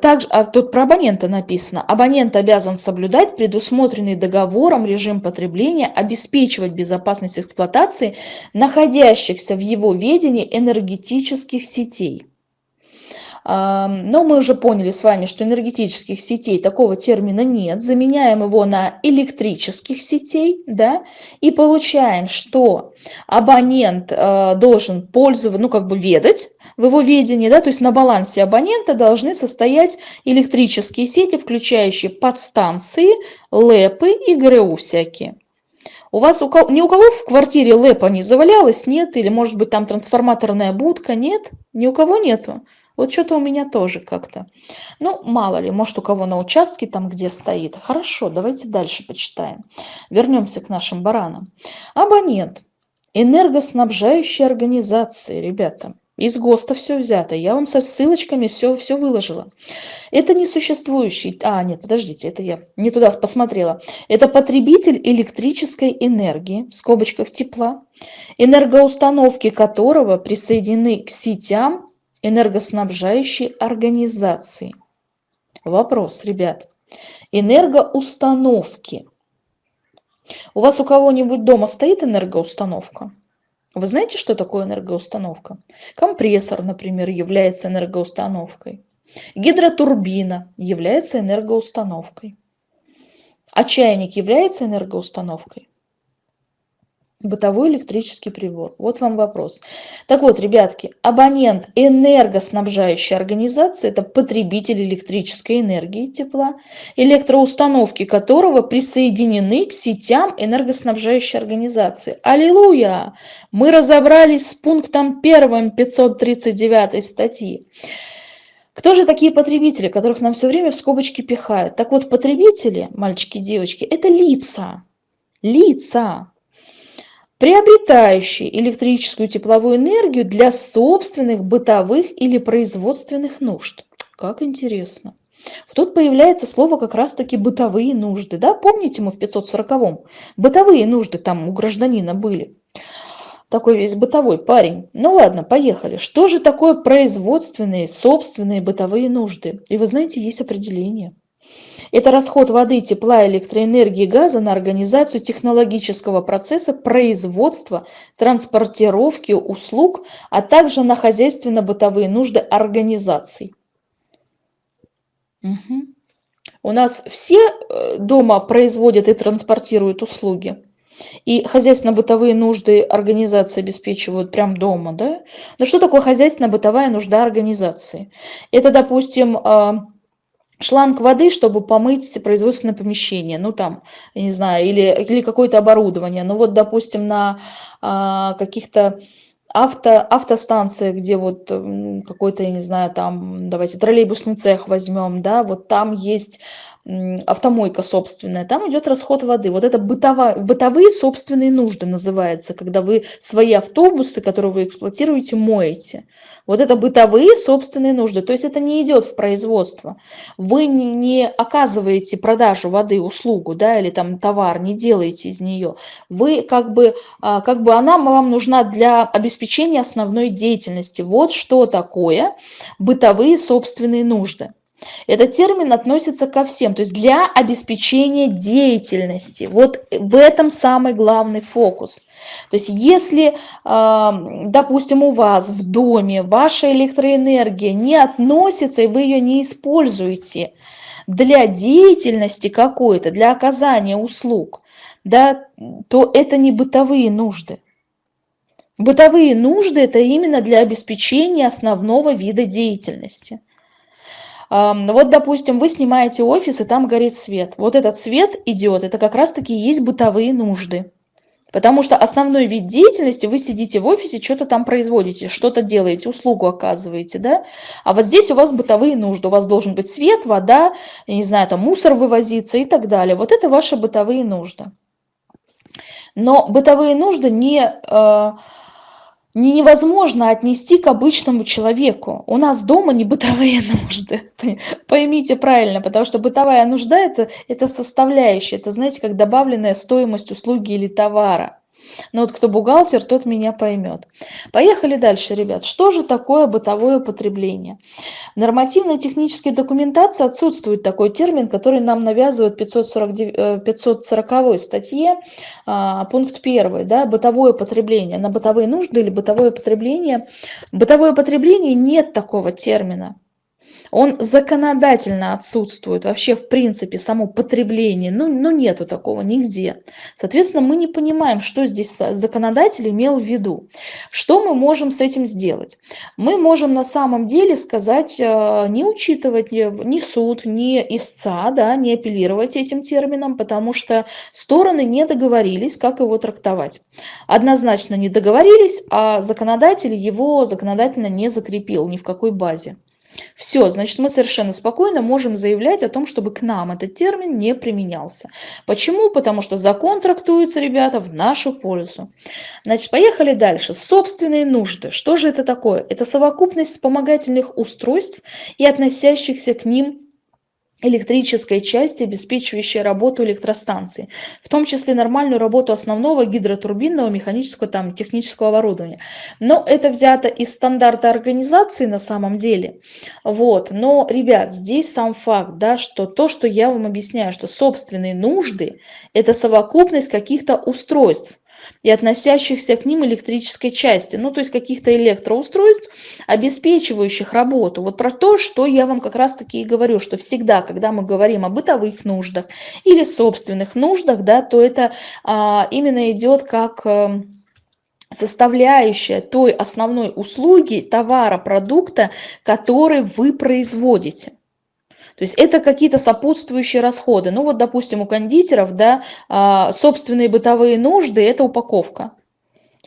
также, а тут про абонента написано. Абонент обязан соблюдать предусмотренный договором режим потребления, обеспечивать безопасность эксплуатации находящихся в его ведении энергетических сетей. Но мы уже поняли с вами, что энергетических сетей такого термина нет. Заменяем его на электрических сетей, да, и получаем, что абонент э, должен пользоваться, ну, как бы ведать в его ведении, да, то есть на балансе абонента должны состоять электрические сети, включающие подстанции, ЛЭПы и ГРУ всякие. У вас у кого, ни у кого в квартире ЛЭПа не завалялось, нет? Или, может быть, там трансформаторная будка, нет? Ни у кого нету. Вот что-то у меня тоже как-то. Ну, мало ли, может, у кого на участке там где стоит. Хорошо, давайте дальше почитаем. Вернемся к нашим баранам. Абонент. Энергоснабжающая организация, ребята. Из ГОСТа все взято. Я вам со ссылочками все, все выложила. Это несуществующий... А, нет, подождите, это я не туда посмотрела. Это потребитель электрической энергии, в скобочках тепла, энергоустановки которого присоединены к сетям энергоснабжающей организации. Вопрос, ребят. Энергоустановки. У вас у кого-нибудь дома стоит энергоустановка? Вы знаете, что такое энергоустановка? Компрессор, например, является энергоустановкой. Гидротурбина является энергоустановкой. А чайник является энергоустановкой? Бытовой электрический прибор. Вот вам вопрос. Так вот, ребятки, абонент энергоснабжающей организации – это потребитель электрической энергии тепла, электроустановки которого присоединены к сетям энергоснабжающей организации. Аллилуйя! Мы разобрались с пунктом 1 539 статьи. Кто же такие потребители, которых нам все время в скобочки пихают? Так вот, потребители, мальчики и девочки, это лица. Лица приобретающие электрическую тепловую энергию для собственных бытовых или производственных нужд. Как интересно. Тут появляется слово как раз-таки бытовые нужды. Да? Помните, мы в 540-м? Бытовые нужды там у гражданина были. Такой весь бытовой парень. Ну ладно, поехали. Что же такое производственные, собственные бытовые нужды? И вы знаете, есть определение. Это расход воды, тепла, электроэнергии, газа на организацию технологического процесса производства, транспортировки услуг, а также на хозяйственно-бытовые нужды организаций. Угу. У нас все э, дома производят и транспортируют услуги. И хозяйственно-бытовые нужды организации обеспечивают прям дома, да? Но что такое хозяйственно-бытовая нужда организации? Это, допустим, а, шланг воды, чтобы помыть производственное помещение, ну там, я не знаю, или, или какое-то оборудование. Ну вот, допустим, на а, каких-то авто, автостанциях, где вот какой-то, я не знаю, там, давайте троллейбусный цех возьмем, да, вот там есть автомойка собственная, там идет расход воды. Вот это бытовая, бытовые собственные нужды называется, когда вы свои автобусы, которые вы эксплуатируете, моете. Вот это бытовые собственные нужды. То есть это не идет в производство. Вы не, не оказываете продажу воды, услугу, да, или там товар, не делаете из нее. Вы как бы, а, как бы она вам нужна для обеспечения основной деятельности. Вот что такое бытовые собственные нужды. Этот термин относится ко всем, то есть для обеспечения деятельности. Вот в этом самый главный фокус. То есть если, допустим, у вас в доме ваша электроэнергия не относится и вы ее не используете для деятельности какой-то, для оказания услуг, да, то это не бытовые нужды. Бытовые нужды – это именно для обеспечения основного вида деятельности. Вот, допустим, вы снимаете офис, и там горит свет. Вот этот свет идет, это как раз-таки есть бытовые нужды. Потому что основной вид деятельности, вы сидите в офисе, что-то там производите, что-то делаете, услугу оказываете, да? А вот здесь у вас бытовые нужды, у вас должен быть свет, вода, не знаю, там мусор вывозиться и так далее. Вот это ваши бытовые нужды. Но бытовые нужды не... Э, невозможно отнести к обычному человеку. У нас дома не бытовые нужды. Поймите правильно, потому что бытовая нужда это, это составляющая, это знаете, как добавленная стоимость услуги или товара. Но вот кто бухгалтер, тот меня поймет. Поехали дальше, ребят. Что же такое бытовое потребление? В нормативной технической документации отсутствует такой термин, который нам навязывают в 549, 540 статье, а, пункт 1, да, бытовое потребление. На бытовые нужды или бытовое потребление. Бытовое потребление нет такого термина он законодательно отсутствует, вообще в принципе само потребление, ну, ну нету такого нигде. Соответственно, мы не понимаем, что здесь законодатель имел в виду. Что мы можем с этим сделать? Мы можем на самом деле сказать, э, не учитывать ни суд, ни истца, да, не апеллировать этим термином, потому что стороны не договорились, как его трактовать. Однозначно не договорились, а законодатель его законодательно не закрепил ни в какой базе. Все, значит, мы совершенно спокойно можем заявлять о том, чтобы к нам этот термин не применялся. Почему? Потому что закон трактуется, ребята, в нашу пользу. Значит, поехали дальше. Собственные нужды. Что же это такое? Это совокупность вспомогательных устройств и относящихся к ним электрической части, обеспечивающей работу электростанции, в том числе нормальную работу основного гидротурбинного механического там, технического оборудования. Но это взято из стандарта организации на самом деле. Вот. Но, ребят, здесь сам факт, да, что то, что я вам объясняю, что собственные нужды – это совокупность каких-то устройств, и относящихся к ним электрической части, ну то есть каких-то электроустройств, обеспечивающих работу. Вот про то, что я вам как раз таки и говорю, что всегда, когда мы говорим о бытовых нуждах или собственных нуждах, да, то это а, именно идет как... А, составляющая той основной услуги, товара, продукта, который вы производите. То есть это какие-то сопутствующие расходы. Ну вот, допустим, у кондитеров, да, а, собственные бытовые нужды – это упаковка.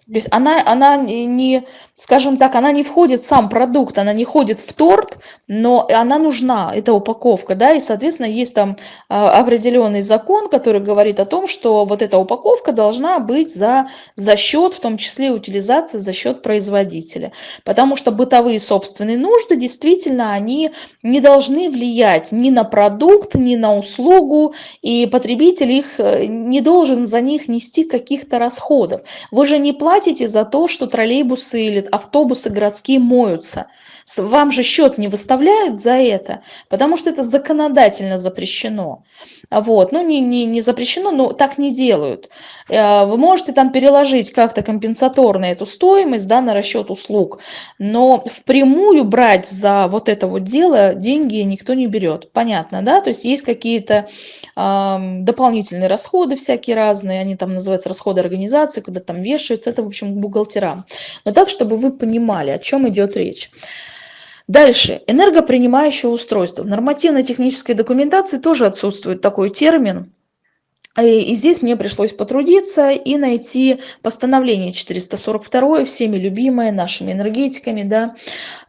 То есть она, она не, скажем так, она не входит в сам продукт, она не входит в торт, но она нужна, эта упаковка, да, и, соответственно, есть там а, определенный закон, который говорит о том, что вот эта упаковка должна быть за, за счет, в том числе утилизации, за счет производителя. Потому что бытовые собственные нужды, действительно, они не должны влиять ни на продукт, ни на услугу, и потребитель их э, не должен за них нести каких-то расходов. Вы же не платите платите за то, что троллейбусы или автобусы городские моются. Вам же счет не выставляют за это, потому что это законодательно запрещено. Вот. Ну, не, не, не запрещено, но так не делают. Э, вы можете там переложить как-то компенсаторно эту стоимость да, на расчет услуг, но впрямую брать за вот это вот дело деньги никто не берет. Понятно, да? То есть есть какие-то э, дополнительные расходы всякие разные, они там называются расходы организации, куда там вешаются, это, в общем, бухгалтерам. Но так, чтобы вы понимали, о чем идет речь. Дальше. Энергопринимающее устройство. В нормативно-технической документации тоже отсутствует такой термин. И здесь мне пришлось потрудиться и найти постановление 442, всеми любимое, нашими энергетиками, да.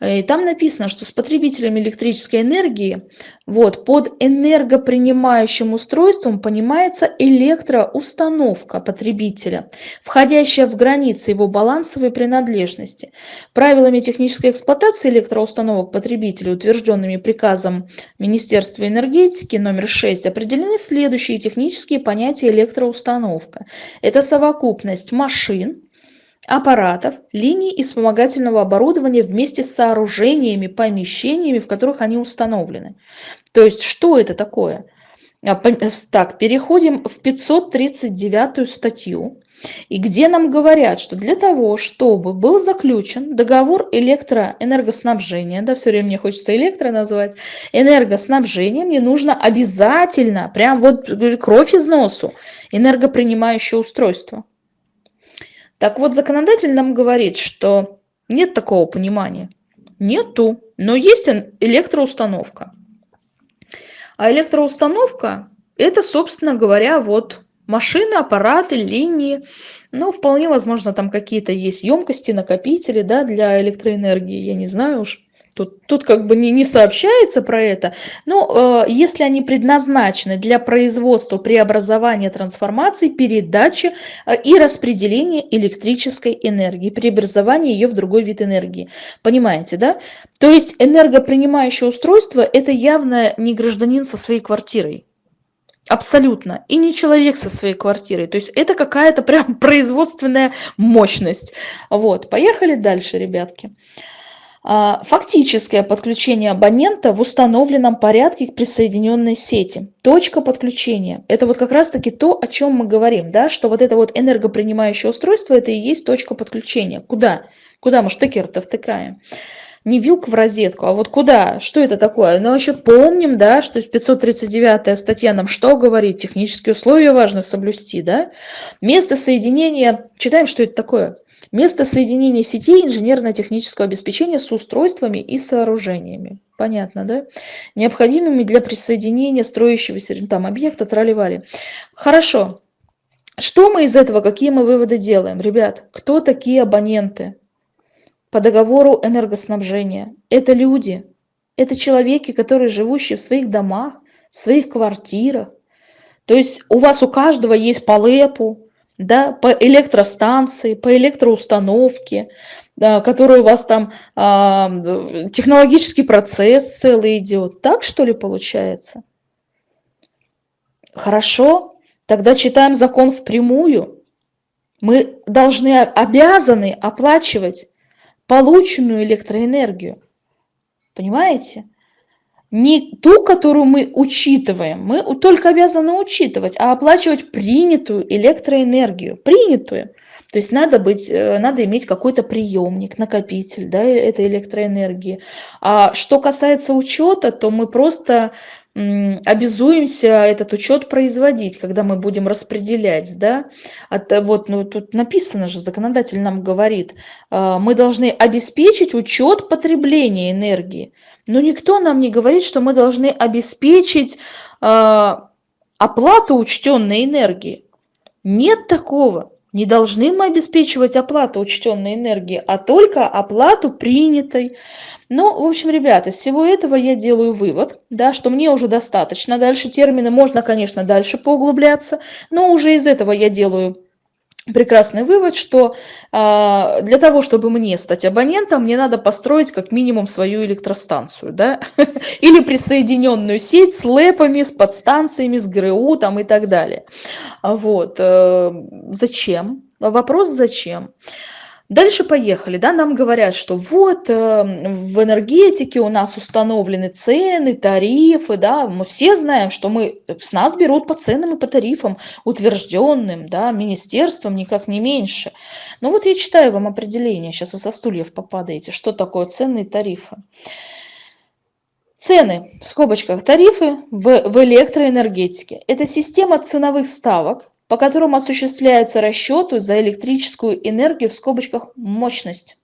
И там написано, что с потребителями электрической энергии вот, под энергопринимающим устройством понимается электроустановка потребителя, входящая в границы его балансовой принадлежности. Правилами технической эксплуатации электроустановок потребителя, утвержденными приказом Министерства энергетики номер 6, определены следующие технические понятия понятие электроустановка. Это совокупность машин, аппаратов, линий и вспомогательного оборудования вместе с сооружениями, помещениями, в которых они установлены. То есть, что это такое? А, так, переходим в 539 статью. И где нам говорят, что для того, чтобы был заключен договор электроэнергоснабжения, да, все время мне хочется электро назвать, энергоснабжения, мне нужно обязательно, прям вот кровь из носу, энергопринимающее устройство. Так вот, законодатель нам говорит, что нет такого понимания. Нету, но есть электроустановка. А электроустановка – это, собственно говоря, вот машины, аппараты, линии. Ну, вполне возможно, там какие-то есть емкости, накопители да, для электроэнергии. Я не знаю уж. Тут, тут как бы не, не сообщается про это. Но э, если они предназначены для производства, преобразования, трансформации, передачи э, и распределения электрической энергии, преобразования ее в другой вид энергии. Понимаете, да? То есть энергопринимающее устройство – это явно не гражданин со своей квартирой. Абсолютно. И не человек со своей квартирой. То есть это какая-то прям производственная мощность. Вот. Поехали дальше, ребятки. А, фактическое подключение абонента в установленном порядке к присоединенной сети. Точка подключения. Это вот как раз-таки то, о чем мы говорим, да, что вот это вот энергопринимающее устройство, это и есть точка подключения. Куда? Куда мы штекер-то втыкаем? Не вилка в розетку, а вот куда? Что это такое? Но еще помним, да, что 539 статья нам что говорит? Технические условия важно соблюсти, да? Место соединения, читаем, что это такое. Место соединения сетей инженерно-технического обеспечения с устройствами и сооружениями. Понятно, да? Необходимыми для присоединения строящегося там объекта тролливали. Хорошо. Что мы из этого, какие мы выводы делаем? Ребят, кто такие абоненты? По договору энергоснабжения. Это люди, это человеки, которые живущие в своих домах, в своих квартирах. То есть у вас у каждого есть по ЛЭПу, да, по электростанции, по электроустановке, да, который у вас там э, технологический процесс целый идет. Так что ли получается? Хорошо, тогда читаем закон впрямую. Мы должны, обязаны оплачивать полученную электроэнергию. Понимаете? Не ту, которую мы учитываем, мы только обязаны учитывать, а оплачивать принятую электроэнергию. Принятую. То есть надо, быть, э, надо иметь какой-то приемник, накопитель да, этой электроэнергии. А что касается учета, то мы просто обязуемся этот учет производить, когда мы будем распределять, да, От, э, вот, ну, тут написано же, законодатель нам говорит, а, мы должны обеспечить учет потребления энергии, но никто нам не говорит, что мы должны обеспечить а, оплату учтенной энергии. Нет такого. Не должны мы обеспечивать оплату учтенной энергии, а только оплату принятой. Ну, в общем, ребята, из всего этого я делаю вывод, да, что мне уже достаточно. Дальше термины можно, конечно, дальше поуглубляться, но уже из этого я делаю прекрасный вывод, что э, для того, чтобы мне стать абонентом, мне надо построить как минимум свою электростанцию, да, или присоединенную сеть с лэпами, с подстанциями, с ГРУ там и так далее. Вот. Э, зачем? Вопрос зачем? Дальше поехали, да, нам говорят, что вот э, в энергетике у нас установлены цены, тарифы, да, мы все знаем, что мы, с нас берут по ценам и по тарифам, утвержденным, да, министерством, никак не меньше. Ну вот я читаю вам определение, сейчас вы со стульев попадаете, что такое цены и тарифы. Цены, в скобочках тарифы в, в электроэнергетике. Это система ценовых ставок, по которым осуществляются расчеты за электрическую энергию в скобочках мощность,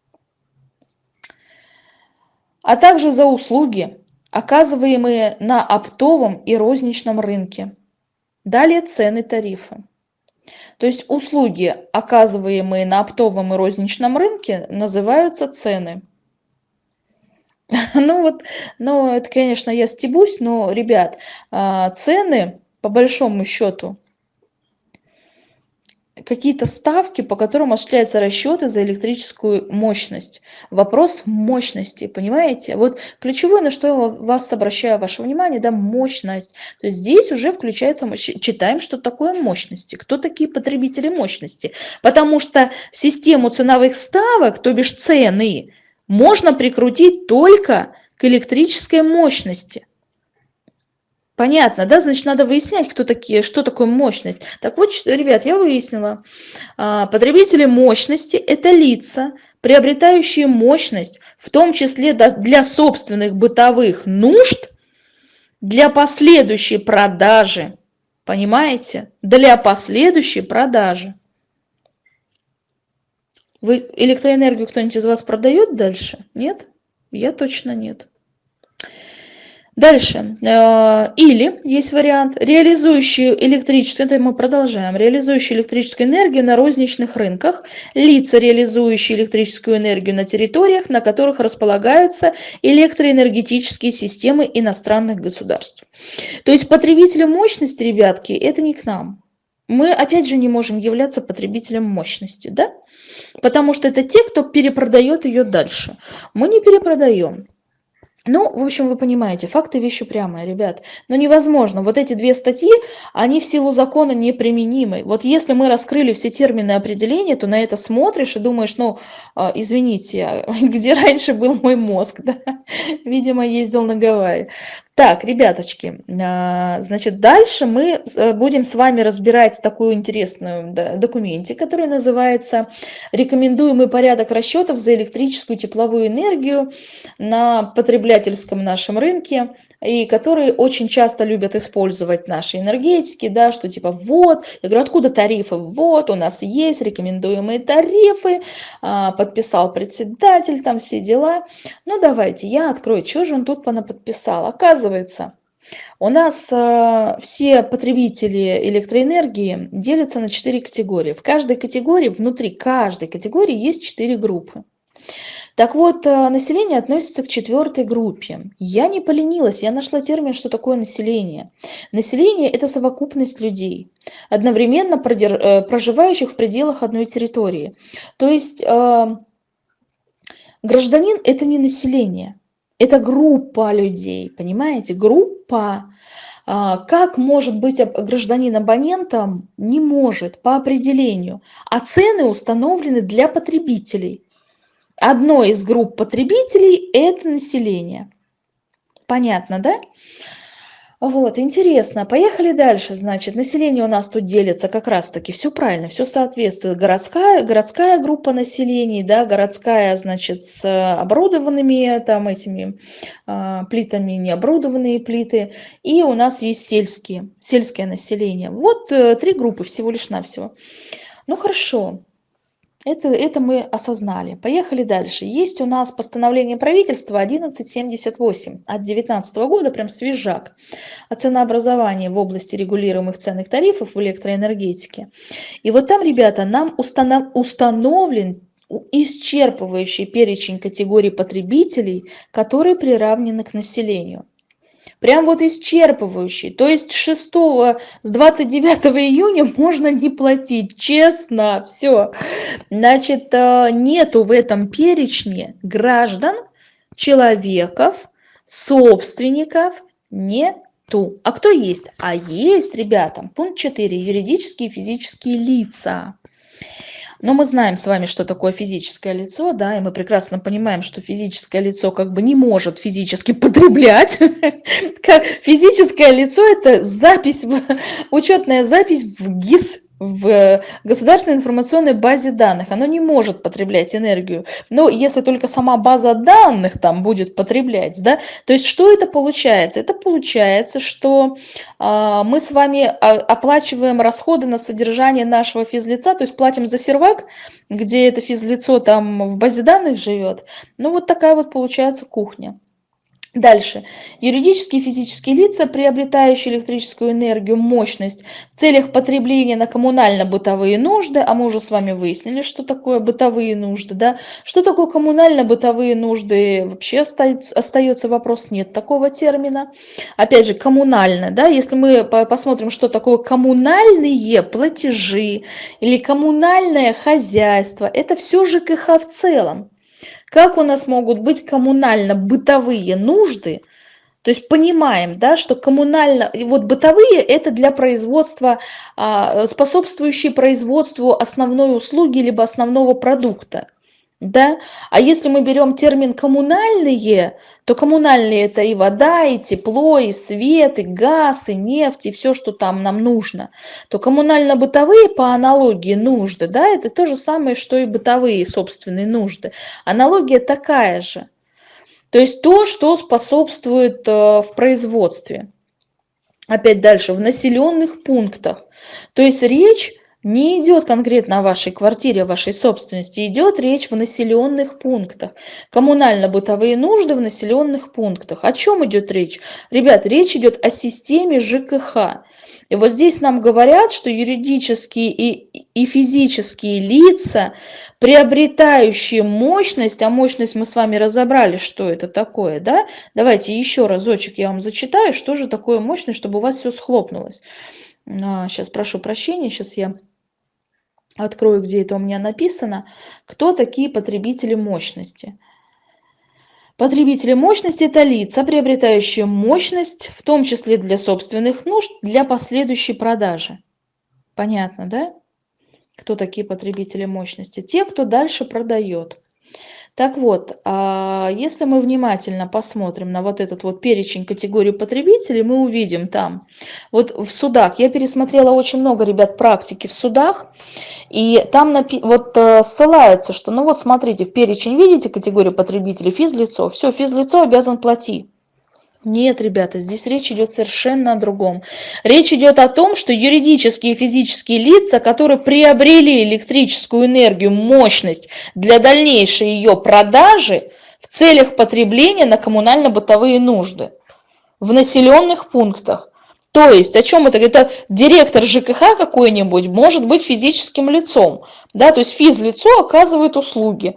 а также за услуги, оказываемые на оптовом и розничном рынке. Далее цены тарифы. То есть услуги, оказываемые на оптовом и розничном рынке, называются цены. Ну вот, ну это, конечно, я стебусь, но, ребят, а, цены, по большому счету, какие-то ставки, по которым осуществляются расчеты за электрическую мощность. Вопрос мощности, понимаете? Вот ключевое, на что я вас обращаю ваше внимание, да, мощность. То есть здесь уже включается, читаем, что такое мощности, кто такие потребители мощности. Потому что систему ценовых ставок, то бишь цены, можно прикрутить только к электрической мощности. Понятно, да? Значит, надо выяснять, кто такие, что такое мощность. Так вот, ребят, я выяснила. А, потребители мощности – это лица, приобретающие мощность, в том числе для собственных бытовых нужд, для последующей продажи. Понимаете? Для последующей продажи. Вы электроэнергию кто-нибудь из вас продает дальше? Нет? Я точно нет. Дальше. Э, или есть вариант, реализующие электрическую, это мы продолжаем, реализующие электрическую энергию на розничных рынках, лица, реализующие электрическую энергию на территориях, на которых располагаются электроэнергетические системы иностранных государств. То есть потребители мощности, ребятки, это не к нам. Мы опять же не можем являться потребителем мощности, да? Потому что это те, кто перепродает ее дальше. Мы не перепродаем. Ну, в общем, вы понимаете, факты вещи прямые, ребят. Но невозможно. Вот эти две статьи, они в силу закона неприменимы. Вот если мы раскрыли все термины определения, то на это смотришь и думаешь, ну, а, извините, где раньше был мой мозг, да? Видимо, ездил на Гавайи. Так, ребяточки, а, значит, дальше мы э, будем с вами разбирать такую интересную документе, который называется «Рекомендуемый порядок расчетов за электрическую тепловую энергию на потребительском нашем рынке» и которые очень часто любят использовать наши энергетики, да, что типа вот, я говорю, откуда тарифы? Вот, у нас есть рекомендуемые тарифы, а, подписал председатель, там все дела. Ну давайте, я открою, что же он тут подписал. Оказывается, у нас э, все потребители электроэнергии делятся на четыре категории. В каждой категории, внутри каждой категории есть четыре группы. Так вот, э, население относится к четвертой группе. Я не поленилась, я нашла термин, что такое население. Население – это совокупность людей, одновременно э, проживающих в пределах одной территории. То есть э, гражданин – это не население, это группа людей, понимаете? Группа. А, как может быть гражданин абонентом? Не может по определению. А цены установлены для потребителей одной из групп потребителей – это население. Понятно, да? Вот, интересно. Поехали дальше. Значит, население у нас тут делится как раз-таки. Все правильно, все соответствует. Городская, городская группа населения, да, городская, значит, с оборудованными там этими э, плитами, необорудованные плиты. И у нас есть сельские, сельское население. Вот э, три группы всего лишь навсего. Ну, хорошо. Это, это мы осознали. Поехали дальше. Есть у нас постановление правительства 1178 от 2019 года, прям свежак, о ценообразовании в области регулируемых ценных тарифов в электроэнергетике. И вот там, ребята, нам установ, установлен исчерпывающий перечень категорий потребителей, которые приравнены к населению. Прям вот исчерпывающий. То есть 6 с 29 июня можно не платить. Честно, все. Значит, э, нету в этом перечне граждан, человеков, собственников, нету. А кто есть? А есть, ребята, пункт 4, юридические и физические лица. Но мы знаем с вами, что такое физическое лицо, да, и мы прекрасно понимаем, что физическое лицо как бы не может физически потреблять. Физическое лицо – это запись, учетная запись в ГИС в государственной информационной базе данных. Оно не может потреблять энергию. Но если только сама база данных там будет потреблять, да, то есть что это получается? Это получается, что э, мы с вами оплачиваем расходы на содержание нашего физлица, то есть платим за сервак, где это физлицо там в базе данных живет. Ну вот такая вот получается кухня. Дальше. Юридические и физические лица, приобретающие электрическую энергию, мощность в целях потребления на коммунально-бытовые нужды, а мы уже с вами выяснили, что такое бытовые нужды, да? Что такое коммунально-бытовые нужды? Вообще остается, остается вопрос, нет такого термина. Опять же, коммунально, да? Если мы посмотрим, что такое коммунальные платежи или коммунальное хозяйство, это все ЖКХ в целом. Как у нас могут быть коммунально-бытовые нужды, то есть понимаем, да, что коммунально, вот бытовые это для производства, а, способствующие производству основной услуги либо основного продукта. Да? А если мы берем термин коммунальные, то коммунальные это и вода, и тепло, и свет, и газ, и нефть, и все, что там нам нужно. То коммунально-бытовые по аналогии нужды, да, это то же самое, что и бытовые собственные нужды. Аналогия такая же. То есть то, что способствует э, в производстве. Опять дальше, в населенных пунктах. То есть речь не идет конкретно о вашей квартире, о вашей собственности, идет речь в населенных пунктах. Коммунально-бытовые нужды в населенных пунктах. О чем идет речь? Ребят, речь идет о системе ЖКХ. И вот здесь нам говорят, что юридические и, и физические лица, приобретающие мощность, а мощность мы с вами разобрали, что это такое, да? Давайте еще разочек я вам зачитаю, что же такое мощность, чтобы у вас все схлопнулось. А, сейчас прошу прощения, сейчас я открою, где это у меня написано, кто такие потребители мощности. Потребители мощности – это лица, приобретающие мощность, в том числе для собственных нужд, для последующей продажи. Понятно, да? Кто такие потребители мощности? Те, кто дальше продает. Так вот, а, если мы внимательно посмотрим на вот этот вот перечень категорий потребителей, мы увидим там, вот в судах, я пересмотрела очень много, ребят, практики в судах, и там вот э, ссылаются, что, ну вот смотрите, в перечень видите категорию потребителей, физлицо, все, физлицо обязан платить. Нет, ребята, здесь речь идет совершенно о другом. Речь идет о том, что юридические и физические лица, которые приобрели электрическую энергию, мощность для дальнейшей ее продажи в целях потребления на коммунально-бытовые нужды в населенных пунктах. То есть, о чем это? Это директор ЖКХ какой-нибудь может быть физическим лицом. Да? То есть физлицо оказывает услуги.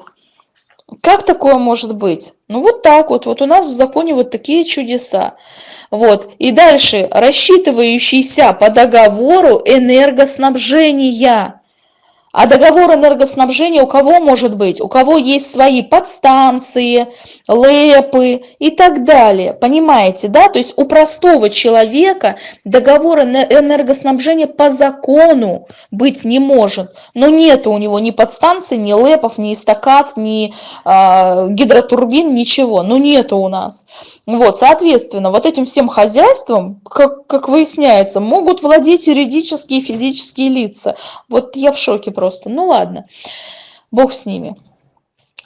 Как такое может быть? Ну вот так вот, вот у нас в законе вот такие чудеса. Вот. И дальше, рассчитывающийся по договору энергоснабжения. А договор энергоснабжения у кого может быть? У кого есть свои подстанции, ЛЭПы и так далее. Понимаете, да? То есть у простого человека договор энергоснабжения по закону быть не может. Но нет у него ни подстанций, ни ЛЭПов, ни эстакад, ни э, гидротурбин, ничего. Ну нету у нас. Вот, соответственно, вот этим всем хозяйством, как, как выясняется, могут владеть юридические и физические лица. Вот я в шоке просто. Ну ладно, бог с ними.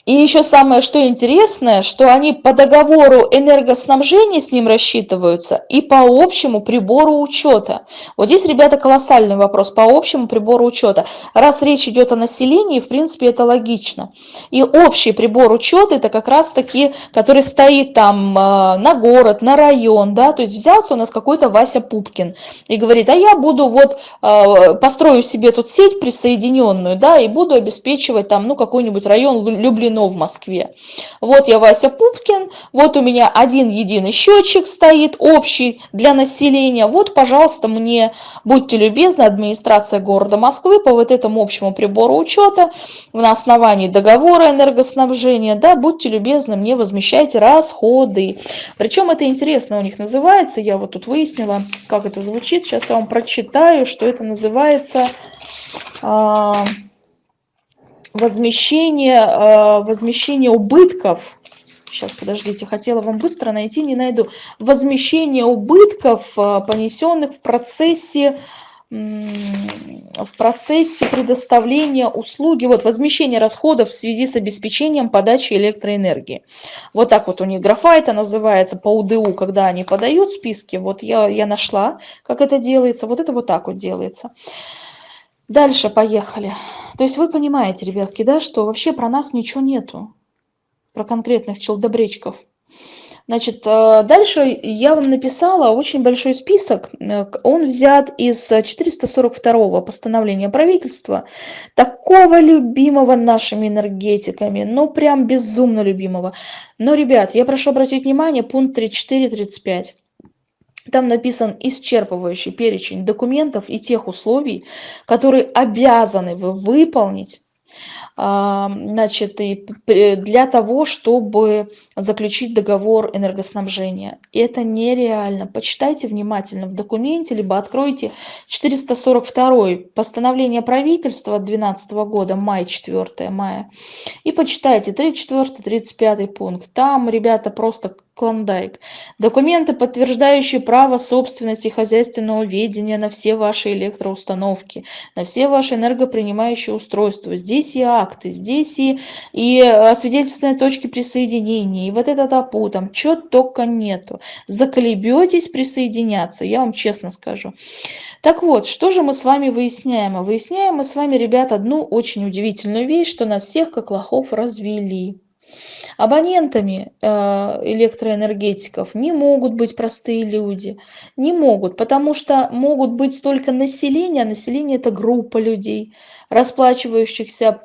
И еще самое, что интересное, что они по договору энергоснабжения с ним рассчитываются и по общему прибору учета. Вот здесь, ребята, колоссальный вопрос по общему прибору учета. Раз речь идет о населении, в принципе, это логично. И общий прибор учета это как раз таки, который стоит там э, на город, на район, да, то есть взялся у нас какой-то Вася Пупкин и говорит, а я буду вот, э, построю себе тут сеть присоединенную, да, и буду обеспечивать там, ну, какой-нибудь район Люблин запрещено в Москве. Вот я Вася Пупкин, вот у меня один единый счетчик стоит, общий для населения. Вот, пожалуйста, мне, будьте любезны, администрация города Москвы по вот этому общему прибору учета на основании договора энергоснабжения, да, будьте любезны, мне возмещайте расходы. Причем это интересно у них называется, я вот тут выяснила, как это звучит. Сейчас я вам прочитаю, что это называется... А, возмещение, э, возмещение убытков, сейчас, подождите, хотела вам быстро найти, не найду, возмещение убытков, э, понесенных в процессе в процессе предоставления услуги, вот возмещение расходов в связи с обеспечением подачи электроэнергии. Вот так вот у них графа это называется по УДУ, когда они подают списки, вот я, я нашла, как это делается, вот это вот так вот делается. Дальше поехали. То есть вы понимаете, ребятки, да, что вообще про нас ничего нету, про конкретных челдобречков. Значит, э, дальше я вам написала очень большой список. Э, он взят из 442 постановления правительства, такого любимого нашими энергетиками, ну прям безумно любимого. Но, ребят, я прошу обратить внимание, пункт 34-35. Там написан исчерпывающий перечень документов и тех условий, которые обязаны вы выполнить значит, и для того, чтобы заключить договор энергоснабжения. Это нереально. Почитайте внимательно в документе, либо откройте 442 постановление правительства 2012 года, май 4 мая, и почитайте 34, 35 пункт. Там, ребята, просто клондайк. Документы, подтверждающие право собственности хозяйственного ведения на все ваши электроустановки, на все ваши энергопринимающие устройства. Здесь и акты, здесь и, и освидетельственные точки присоединения, и вот этот АПУ, там чего только нету. Заколебетесь присоединяться, я вам честно скажу. Так вот, что же мы с вами выясняем? Выясняем мы с вами, ребят, одну очень удивительную вещь, что нас всех как лохов развели. Абонентами э, электроэнергетиков не могут быть простые люди, не могут, потому что могут быть только население, а население это группа людей, расплачивающихся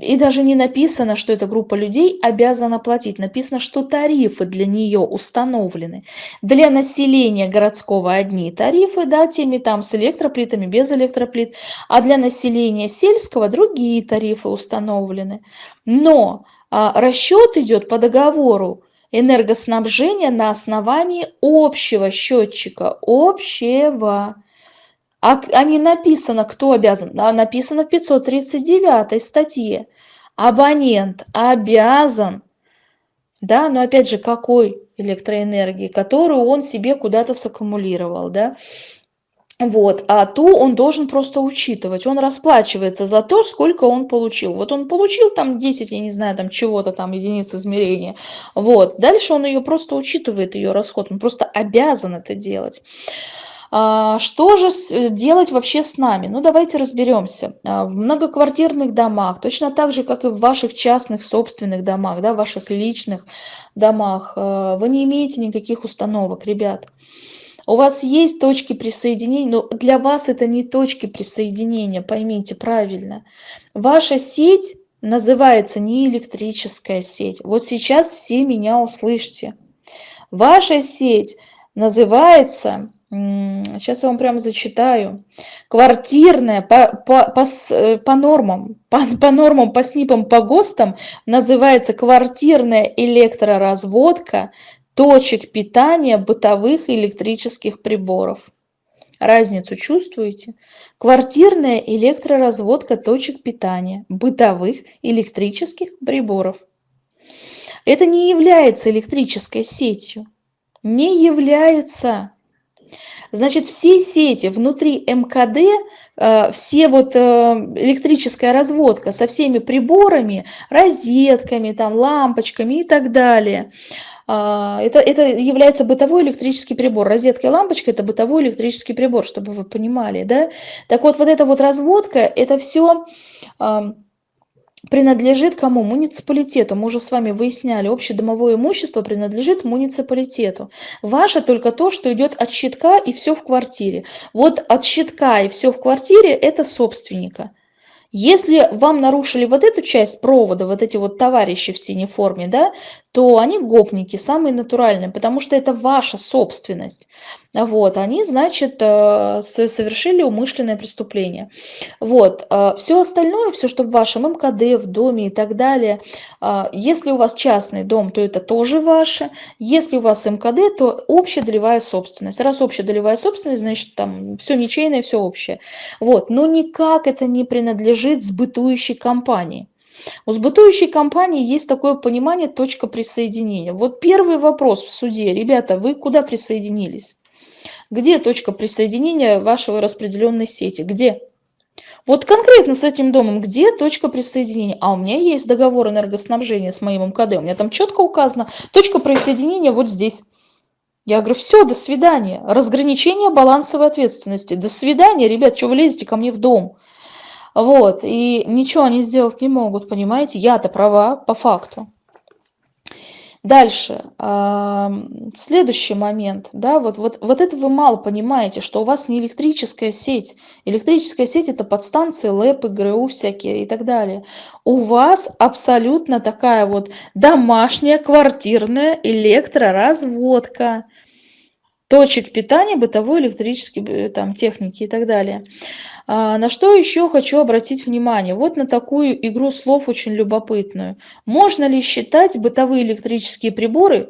и даже не написано, что эта группа людей обязана платить. Написано, что тарифы для нее установлены. Для населения городского одни тарифы, да, теми там с электроплитами, без электроплит. А для населения сельского другие тарифы установлены. Но расчет идет по договору энергоснабжения на основании общего счетчика, общего. А, а не написано, кто обязан, а написано в 539 статье. Абонент обязан, да, но опять же, какой электроэнергии, которую он себе куда-то саккумулировал, да, вот, а ту он должен просто учитывать. Он расплачивается за то, сколько он получил. Вот он получил там 10, я не знаю, там чего-то там, единиц измерения. Вот, дальше он ее просто учитывает, ее расход. Он просто обязан это делать. А, что же делать вообще с нами? Ну, давайте разберемся. А, в многоквартирных домах, точно так же, как и в ваших частных собственных домах, да, в ваших личных домах, а, вы не имеете никаких установок, ребят. У вас есть точки присоединения, но для вас это не точки присоединения, поймите правильно. Ваша сеть называется не электрическая сеть. Вот сейчас все меня услышьте. Ваша сеть называется, сейчас я вам прямо зачитаю, квартирная по, по, по, по нормам, по, по нормам, по СНИПам, по ГОСТам называется квартирная электроразводка точек питания бытовых электрических приборов. Разницу чувствуете? Квартирная электроразводка точек питания бытовых электрических приборов. Это не является электрической сетью. Не является. Значит, все сети внутри МКД, э, все вот э, электрическая разводка со всеми приборами, розетками, там, лампочками и так далее – это, это является бытовой электрический прибор. Розетка и лампочка – это бытовой электрический прибор, чтобы вы понимали. Да? Так вот, вот эта вот разводка – это все принадлежит кому? Муниципалитету. Мы уже с вами выясняли, общедомовое имущество принадлежит муниципалитету. Ваше только то, что идет от щитка и все в квартире. Вот от щитка и все в квартире – это собственника. Если вам нарушили вот эту часть провода, вот эти вот товарищи в синей форме, да, то они гопники, самые натуральные, потому что это ваша собственность. Вот, они, значит, э, совершили умышленное преступление. Вот, э, все остальное, все, что в вашем МКД, в доме и так далее, э, если у вас частный дом, то это тоже ваше. Если у вас МКД, то общая долевая собственность. Раз общая долевая собственность, значит, там все ничейное, все общее. Вот, но никак это не принадлежит сбытующей компании. У сбытующей компании есть такое понимание точка присоединения. Вот первый вопрос в суде. Ребята, вы куда присоединились? Где точка присоединения вашего распределенной сети? Где? Вот конкретно с этим домом, где точка присоединения? А у меня есть договор энергоснабжения с моим МКД. У меня там четко указано, точка присоединения вот здесь. Я говорю, все, до свидания. Разграничение балансовой ответственности. До свидания, ребят, что вы лезете ко мне в дом? Вот, и ничего они сделать не могут, понимаете? Я-то права по факту. Дальше, следующий момент, да, вот, вот, вот это вы мало понимаете, что у вас не электрическая сеть. Электрическая сеть это подстанции, ЛЭП, ГРУ всякие и так далее. У вас абсолютно такая вот домашняя квартирная электроразводка точек питания бытовой электрической э, там, техники и так далее. А, на что еще хочу обратить внимание? Вот на такую игру слов очень любопытную. Можно ли считать бытовые электрические приборы,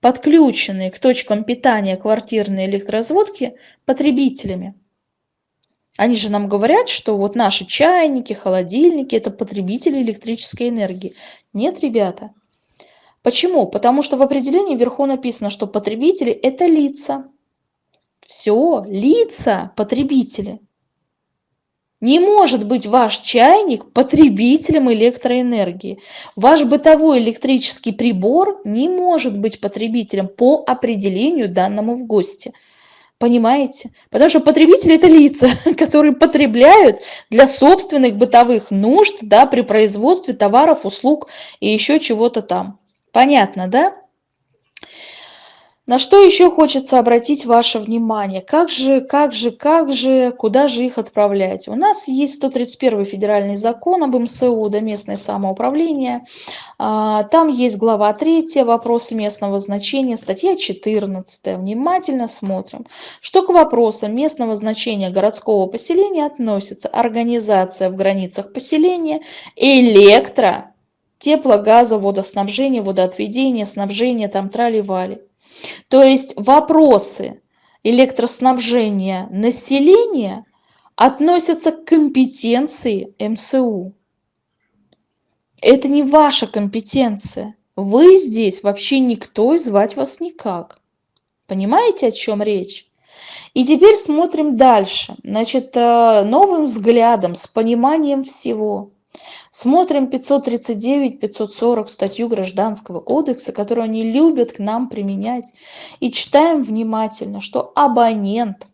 подключенные к точкам питания квартирной электроразводки, потребителями? Они же нам говорят, что вот наши чайники, холодильники – это потребители электрической энергии. Нет, ребята. Почему? Потому что в определении вверху написано, что потребители – это лица. Все, лица потребители. Не может быть ваш чайник потребителем электроэнергии. Ваш бытовой электрический прибор не может быть потребителем по определению данному в ГОСТе. Понимаете? Потому что потребители – это лица, которые потребляют для собственных бытовых нужд да, при производстве товаров, услуг и еще чего-то там. Понятно, да? На что еще хочется обратить ваше внимание? Как же, как же, как же, куда же их отправлять? У нас есть 131 федеральный закон об МСУ, да, местное самоуправление. А, там есть глава 3, вопросы местного значения, статья 14. Внимательно смотрим. Что к вопросам местного значения городского поселения относится организация в границах поселения, электро, тепло, газа, водоснабжение, водоотведение, снабжение, там трали-вали. То есть вопросы электроснабжения населения относятся к компетенции МСУ. Это не ваша компетенция. Вы здесь вообще никто и звать вас никак. Понимаете, о чем речь? И теперь смотрим дальше. Значит, э, новым взглядом, с пониманием всего. Смотрим 539-540 статью Гражданского кодекса, которую они любят к нам применять. И читаем внимательно, что абонент,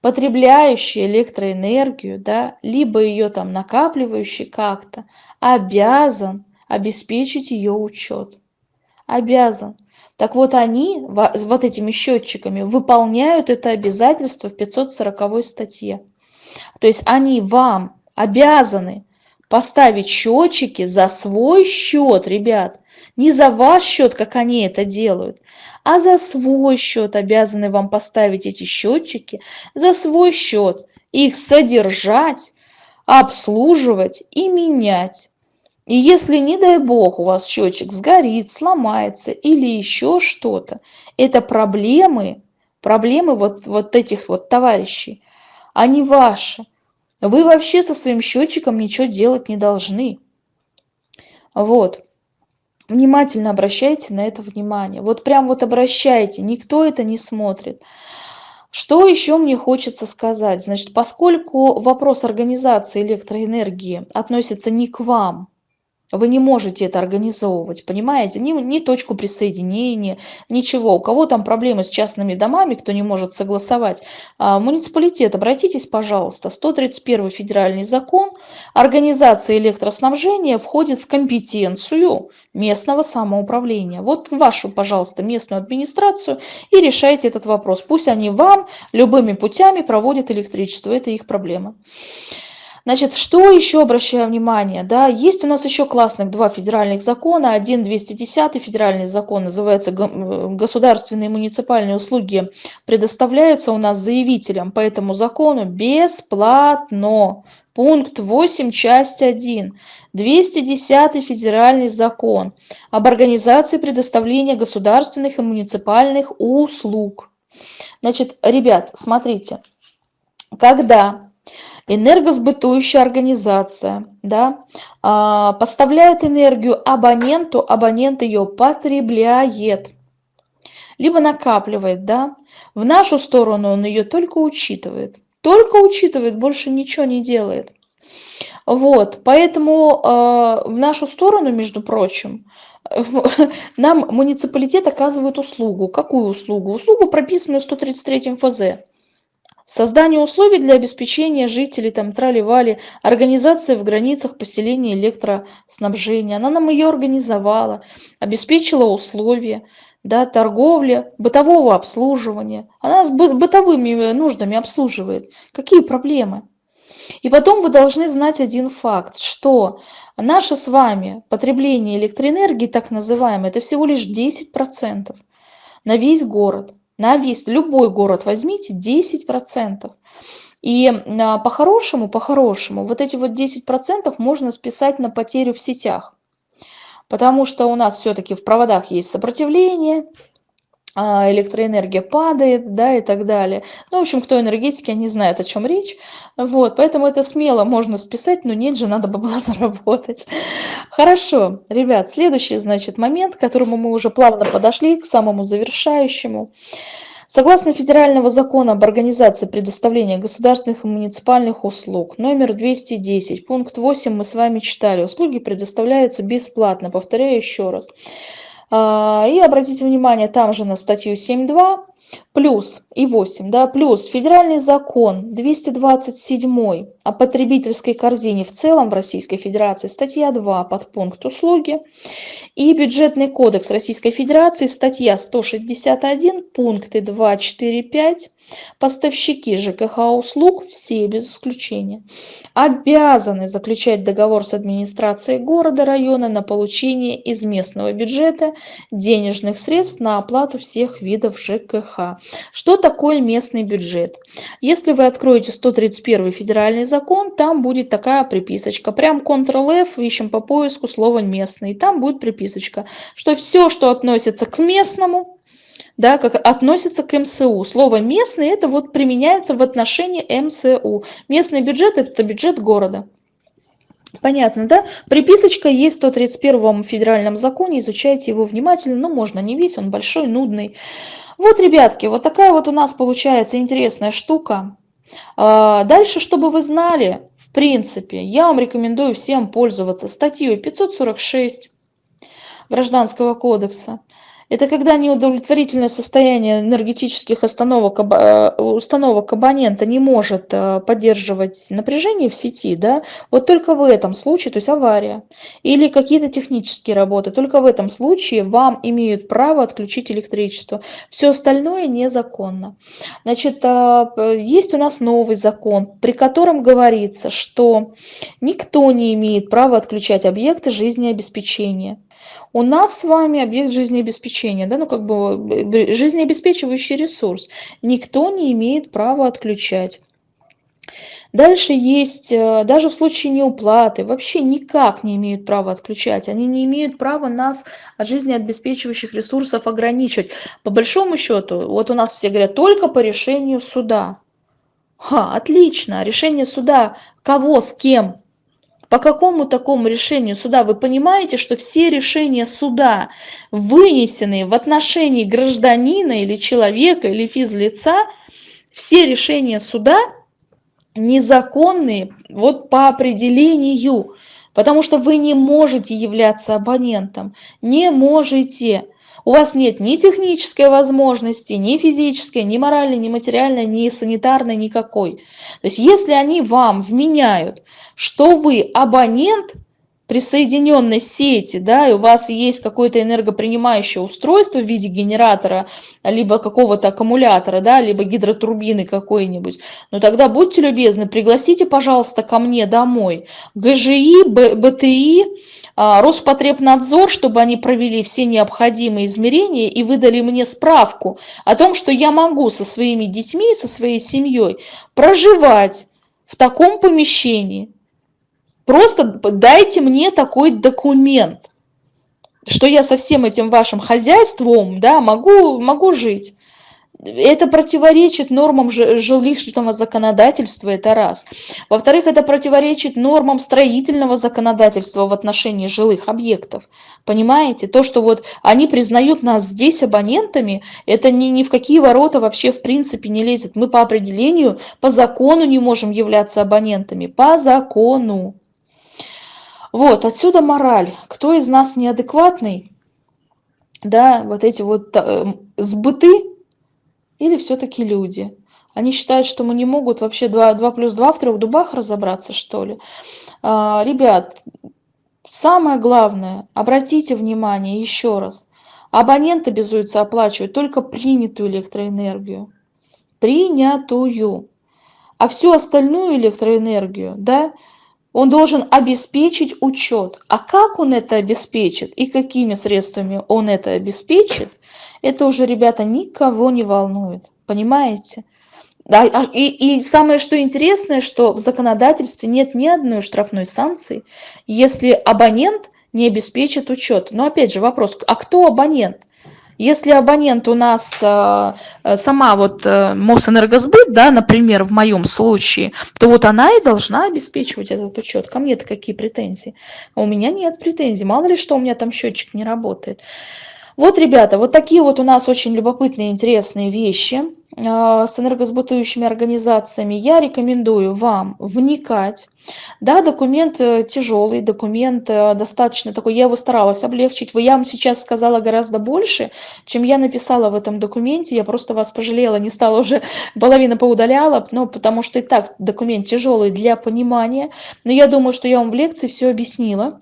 потребляющий электроэнергию, да, либо ее там накапливающий как-то, обязан обеспечить ее учет. Обязан. Так вот они вот этими счетчиками выполняют это обязательство в 540 статье. То есть они вам обязаны поставить счетчики за свой счет, ребят. Не за ваш счет, как они это делают, а за свой счет обязаны вам поставить эти счетчики, за свой счет. Их содержать, обслуживать и менять. И если, не дай бог, у вас счетчик сгорит, сломается или еще что-то, это проблемы, проблемы вот, вот этих вот товарищей, они ваши. Вы вообще со своим счетчиком ничего делать не должны. Вот. Внимательно обращайте на это внимание. Вот прям вот обращайте, никто это не смотрит. Что еще мне хочется сказать? Значит, поскольку вопрос организации электроэнергии относится не к вам, вы не можете это организовывать, понимаете? Ни, ни точку присоединения, ничего. У кого там проблемы с частными домами, кто не может согласовать, а, муниципалитет, обратитесь, пожалуйста. 131 федеральный закон, организация электроснабжения входит в компетенцию местного самоуправления. Вот вашу, пожалуйста, местную администрацию и решайте этот вопрос. Пусть они вам любыми путями проводят электричество, это их проблема. Значит, что еще обращаю внимание? Да, есть у нас еще классных два федеральных закона. Один 210 федеральный закон называется «Государственные муниципальные услуги предоставляются у нас заявителям по этому закону бесплатно». Пункт 8, часть 1. 210 федеральный закон об организации предоставления государственных и муниципальных услуг. Значит, ребят, смотрите, когда энергосбытующая организация, да, а, поставляет энергию абоненту, абонент ее потребляет, либо накапливает, да, в нашу сторону он ее только учитывает, только учитывает, больше ничего не делает. Вот, поэтому э, в нашу сторону, между прочим, нам муниципалитет оказывает услугу. Какую услугу? Услугу, прописанную в 133 ФЗ. Создание условий для обеспечения жителей, там, трали-вали, организация в границах поселения электроснабжения. Она нам ее организовала, обеспечила условия, да, торговля, бытового обслуживания. Она с бытовыми нуждами обслуживает. Какие проблемы? И потом вы должны знать один факт, что наше с вами потребление электроэнергии, так называемое, это всего лишь 10% на весь город. На весь, любой город возьмите 10%. И а, по-хорошему, по-хорошему, вот эти вот 10% можно списать на потерю в сетях. Потому что у нас все-таки в проводах есть сопротивление, электроэнергия падает, да, и так далее. Ну, в общем, кто энергетики, они знают, о чем речь. Вот, поэтому это смело можно списать, но нет же, надо было заработать. Хорошо, ребят, следующий, значит, момент, к которому мы уже плавно подошли, к самому завершающему. Согласно Федерального закона об организации предоставления государственных и муниципальных услуг, номер 210, пункт 8 мы с вами читали, услуги предоставляются бесплатно, повторяю еще раз. А, и обратите внимание там же на статью 7.2 плюс и 8, да, плюс федеральный закон 227 о потребительской корзине в целом в Российской Федерации, статья 2, подпункт услуги, и бюджетный кодекс Российской Федерации, статья 161, пункты 2, 4, 5, Поставщики ЖКХ услуг, все без исключения, обязаны заключать договор с администрацией города, района на получение из местного бюджета денежных средств на оплату всех видов ЖКХ. Что такое местный бюджет? Если вы откроете 131 федеральный закон, там будет такая приписочка. Прям Ctrl-F, ищем по поиску слово местный. Там будет приписочка, что все, что относится к местному, да, как относится к МСУ. Слово местный это вот применяется в отношении МСУ. Местный бюджет это бюджет города. Понятно, да? Приписочка есть в 131 федеральном законе, изучайте его внимательно, но можно не весь, он большой, нудный. Вот, ребятки, вот такая вот у нас получается интересная штука. А, дальше, чтобы вы знали, в принципе, я вам рекомендую всем пользоваться статьей 546 Гражданского кодекса. Это когда неудовлетворительное состояние энергетических остановок, э, установок абонента не может э, поддерживать напряжение в сети, да, вот только в этом случае, то есть авария или какие-то технические работы, только в этом случае вам имеют право отключить электричество. Все остальное незаконно. Значит, э, есть у нас новый закон, при котором говорится, что никто не имеет права отключать объекты жизнеобеспечения. У нас с вами объект жизнеобеспечения, да, ну как бы жизнеобеспечивающий ресурс. Никто не имеет права отключать. Дальше есть, э, даже в случае неуплаты, вообще никак не имеют права отключать. Они не имеют права нас от жизнеобеспечивающих ресурсов ограничивать. По большому счету, вот у нас все говорят, только по решению суда. Ха, отлично, решение суда, кого, с кем, по какому такому решению суда? Вы понимаете, что все решения суда, вынесенные в отношении гражданина или человека или физлица, все решения суда незаконные вот по определению, потому что вы не можете являться абонентом, не можете у вас нет ни технической возможности, ни физической, ни моральной, ни материальной, ни санитарной никакой. То есть если они вам вменяют, что вы абонент присоединенной сети, да, и у вас есть какое-то энергопринимающее устройство в виде генератора, либо какого-то аккумулятора, да, либо гидротурбины какой-нибудь, ну тогда будьте любезны, пригласите, пожалуйста, ко мне домой ГЖИ, БТИ, а, Роспотребнадзор, чтобы они провели все необходимые измерения и выдали мне справку о том, что я могу со своими детьми, со своей семьей проживать в таком помещении. Просто дайте мне такой документ, что я со всем этим вашим хозяйством да, могу, могу жить. Это противоречит нормам жилищного законодательства, это раз. Во-вторых, это противоречит нормам строительного законодательства в отношении жилых объектов. Понимаете? То, что вот они признают нас здесь абонентами, это ни, ни в какие ворота вообще в принципе не лезет. Мы по определению, по закону не можем являться абонентами. По закону. Вот, отсюда мораль. Кто из нас неадекватный, да, вот эти вот э, сбыты, или все-таки люди? Они считают, что мы не могут вообще 2, 2 плюс 2 в трех дубах разобраться, что ли? А, ребят, самое главное, обратите внимание еще раз. Абонент обязуется оплачивать только принятую электроэнергию. Принятую. А всю остальную электроэнергию, да, он должен обеспечить учет. А как он это обеспечит и какими средствами он это обеспечит, это уже, ребята, никого не волнует. Понимаете? Да, а, и, и самое что интересное, что в законодательстве нет ни одной штрафной санкции, если абонент не обеспечит учет. Но опять же вопрос, а кто абонент? Если абонент у нас э, сама вот э, Мосэнергосбыт, да, например, в моем случае, то вот она и должна обеспечивать этот учет. Ко мне-то какие претензии? У меня нет претензий. Мало ли что у меня там счетчик не работает. Вот, ребята, вот такие вот у нас очень любопытные, интересные вещи а, с энергосбытующими организациями. Я рекомендую вам вникать. Да, документ э, тяжелый, документ э, достаточно такой, я его старалась облегчить. Я вам сейчас сказала гораздо больше, чем я написала в этом документе. Я просто вас пожалела, не стала уже, половину поудаляла, но потому что и так документ тяжелый для понимания. Но я думаю, что я вам в лекции все объяснила.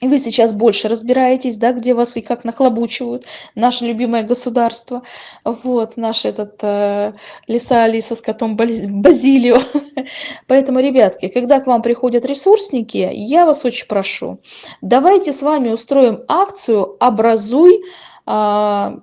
И вы сейчас больше разбираетесь, да, где вас и как нахлобучивают, наше любимое государство, вот, наш этот э, лиса Алиса с котом Базилио. Поэтому, ребятки, когда к вам приходят ресурсники, я вас очень прошу, давайте с вами устроим акцию «Образуй э,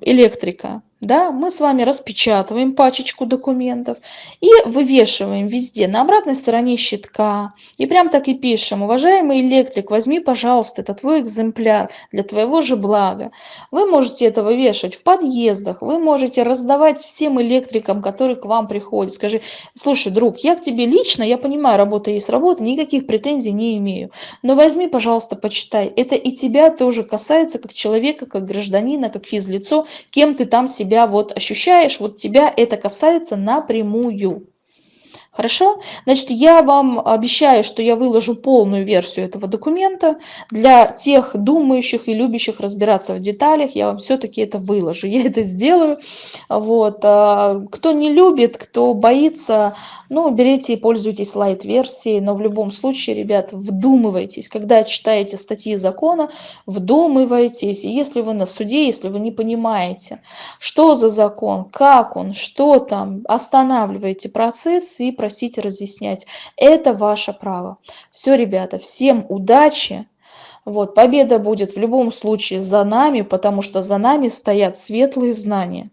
электрика» да, мы с вами распечатываем пачечку документов и вывешиваем везде на обратной стороне щитка. И прям так и пишем, уважаемый электрик, возьми, пожалуйста, это твой экземпляр для твоего же блага. Вы можете это вывешивать в подъездах, вы можете раздавать всем электрикам, которые к вам приходят. Скажи, слушай, друг, я к тебе лично, я понимаю, работа есть работа, никаких претензий не имею. Но возьми, пожалуйста, почитай. Это и тебя тоже касается, как человека, как гражданина, как физлицо, кем ты там себя себя вот ощущаешь, вот тебя это касается напрямую. Хорошо? Значит, я вам обещаю, что я выложу полную версию этого документа. Для тех думающих и любящих разбираться в деталях, я вам все-таки это выложу. Я это сделаю. Вот. А, кто не любит, кто боится, ну, берите и пользуйтесь лайт-версией. Но в любом случае, ребят, вдумывайтесь. Когда читаете статьи закона, вдумывайтесь. И если вы на суде, если вы не понимаете, что за закон, как он, что там, останавливайте процесс и просить разъяснять. Это ваше право. Все, ребята, всем удачи. Вот, победа будет в любом случае за нами, потому что за нами стоят светлые знания.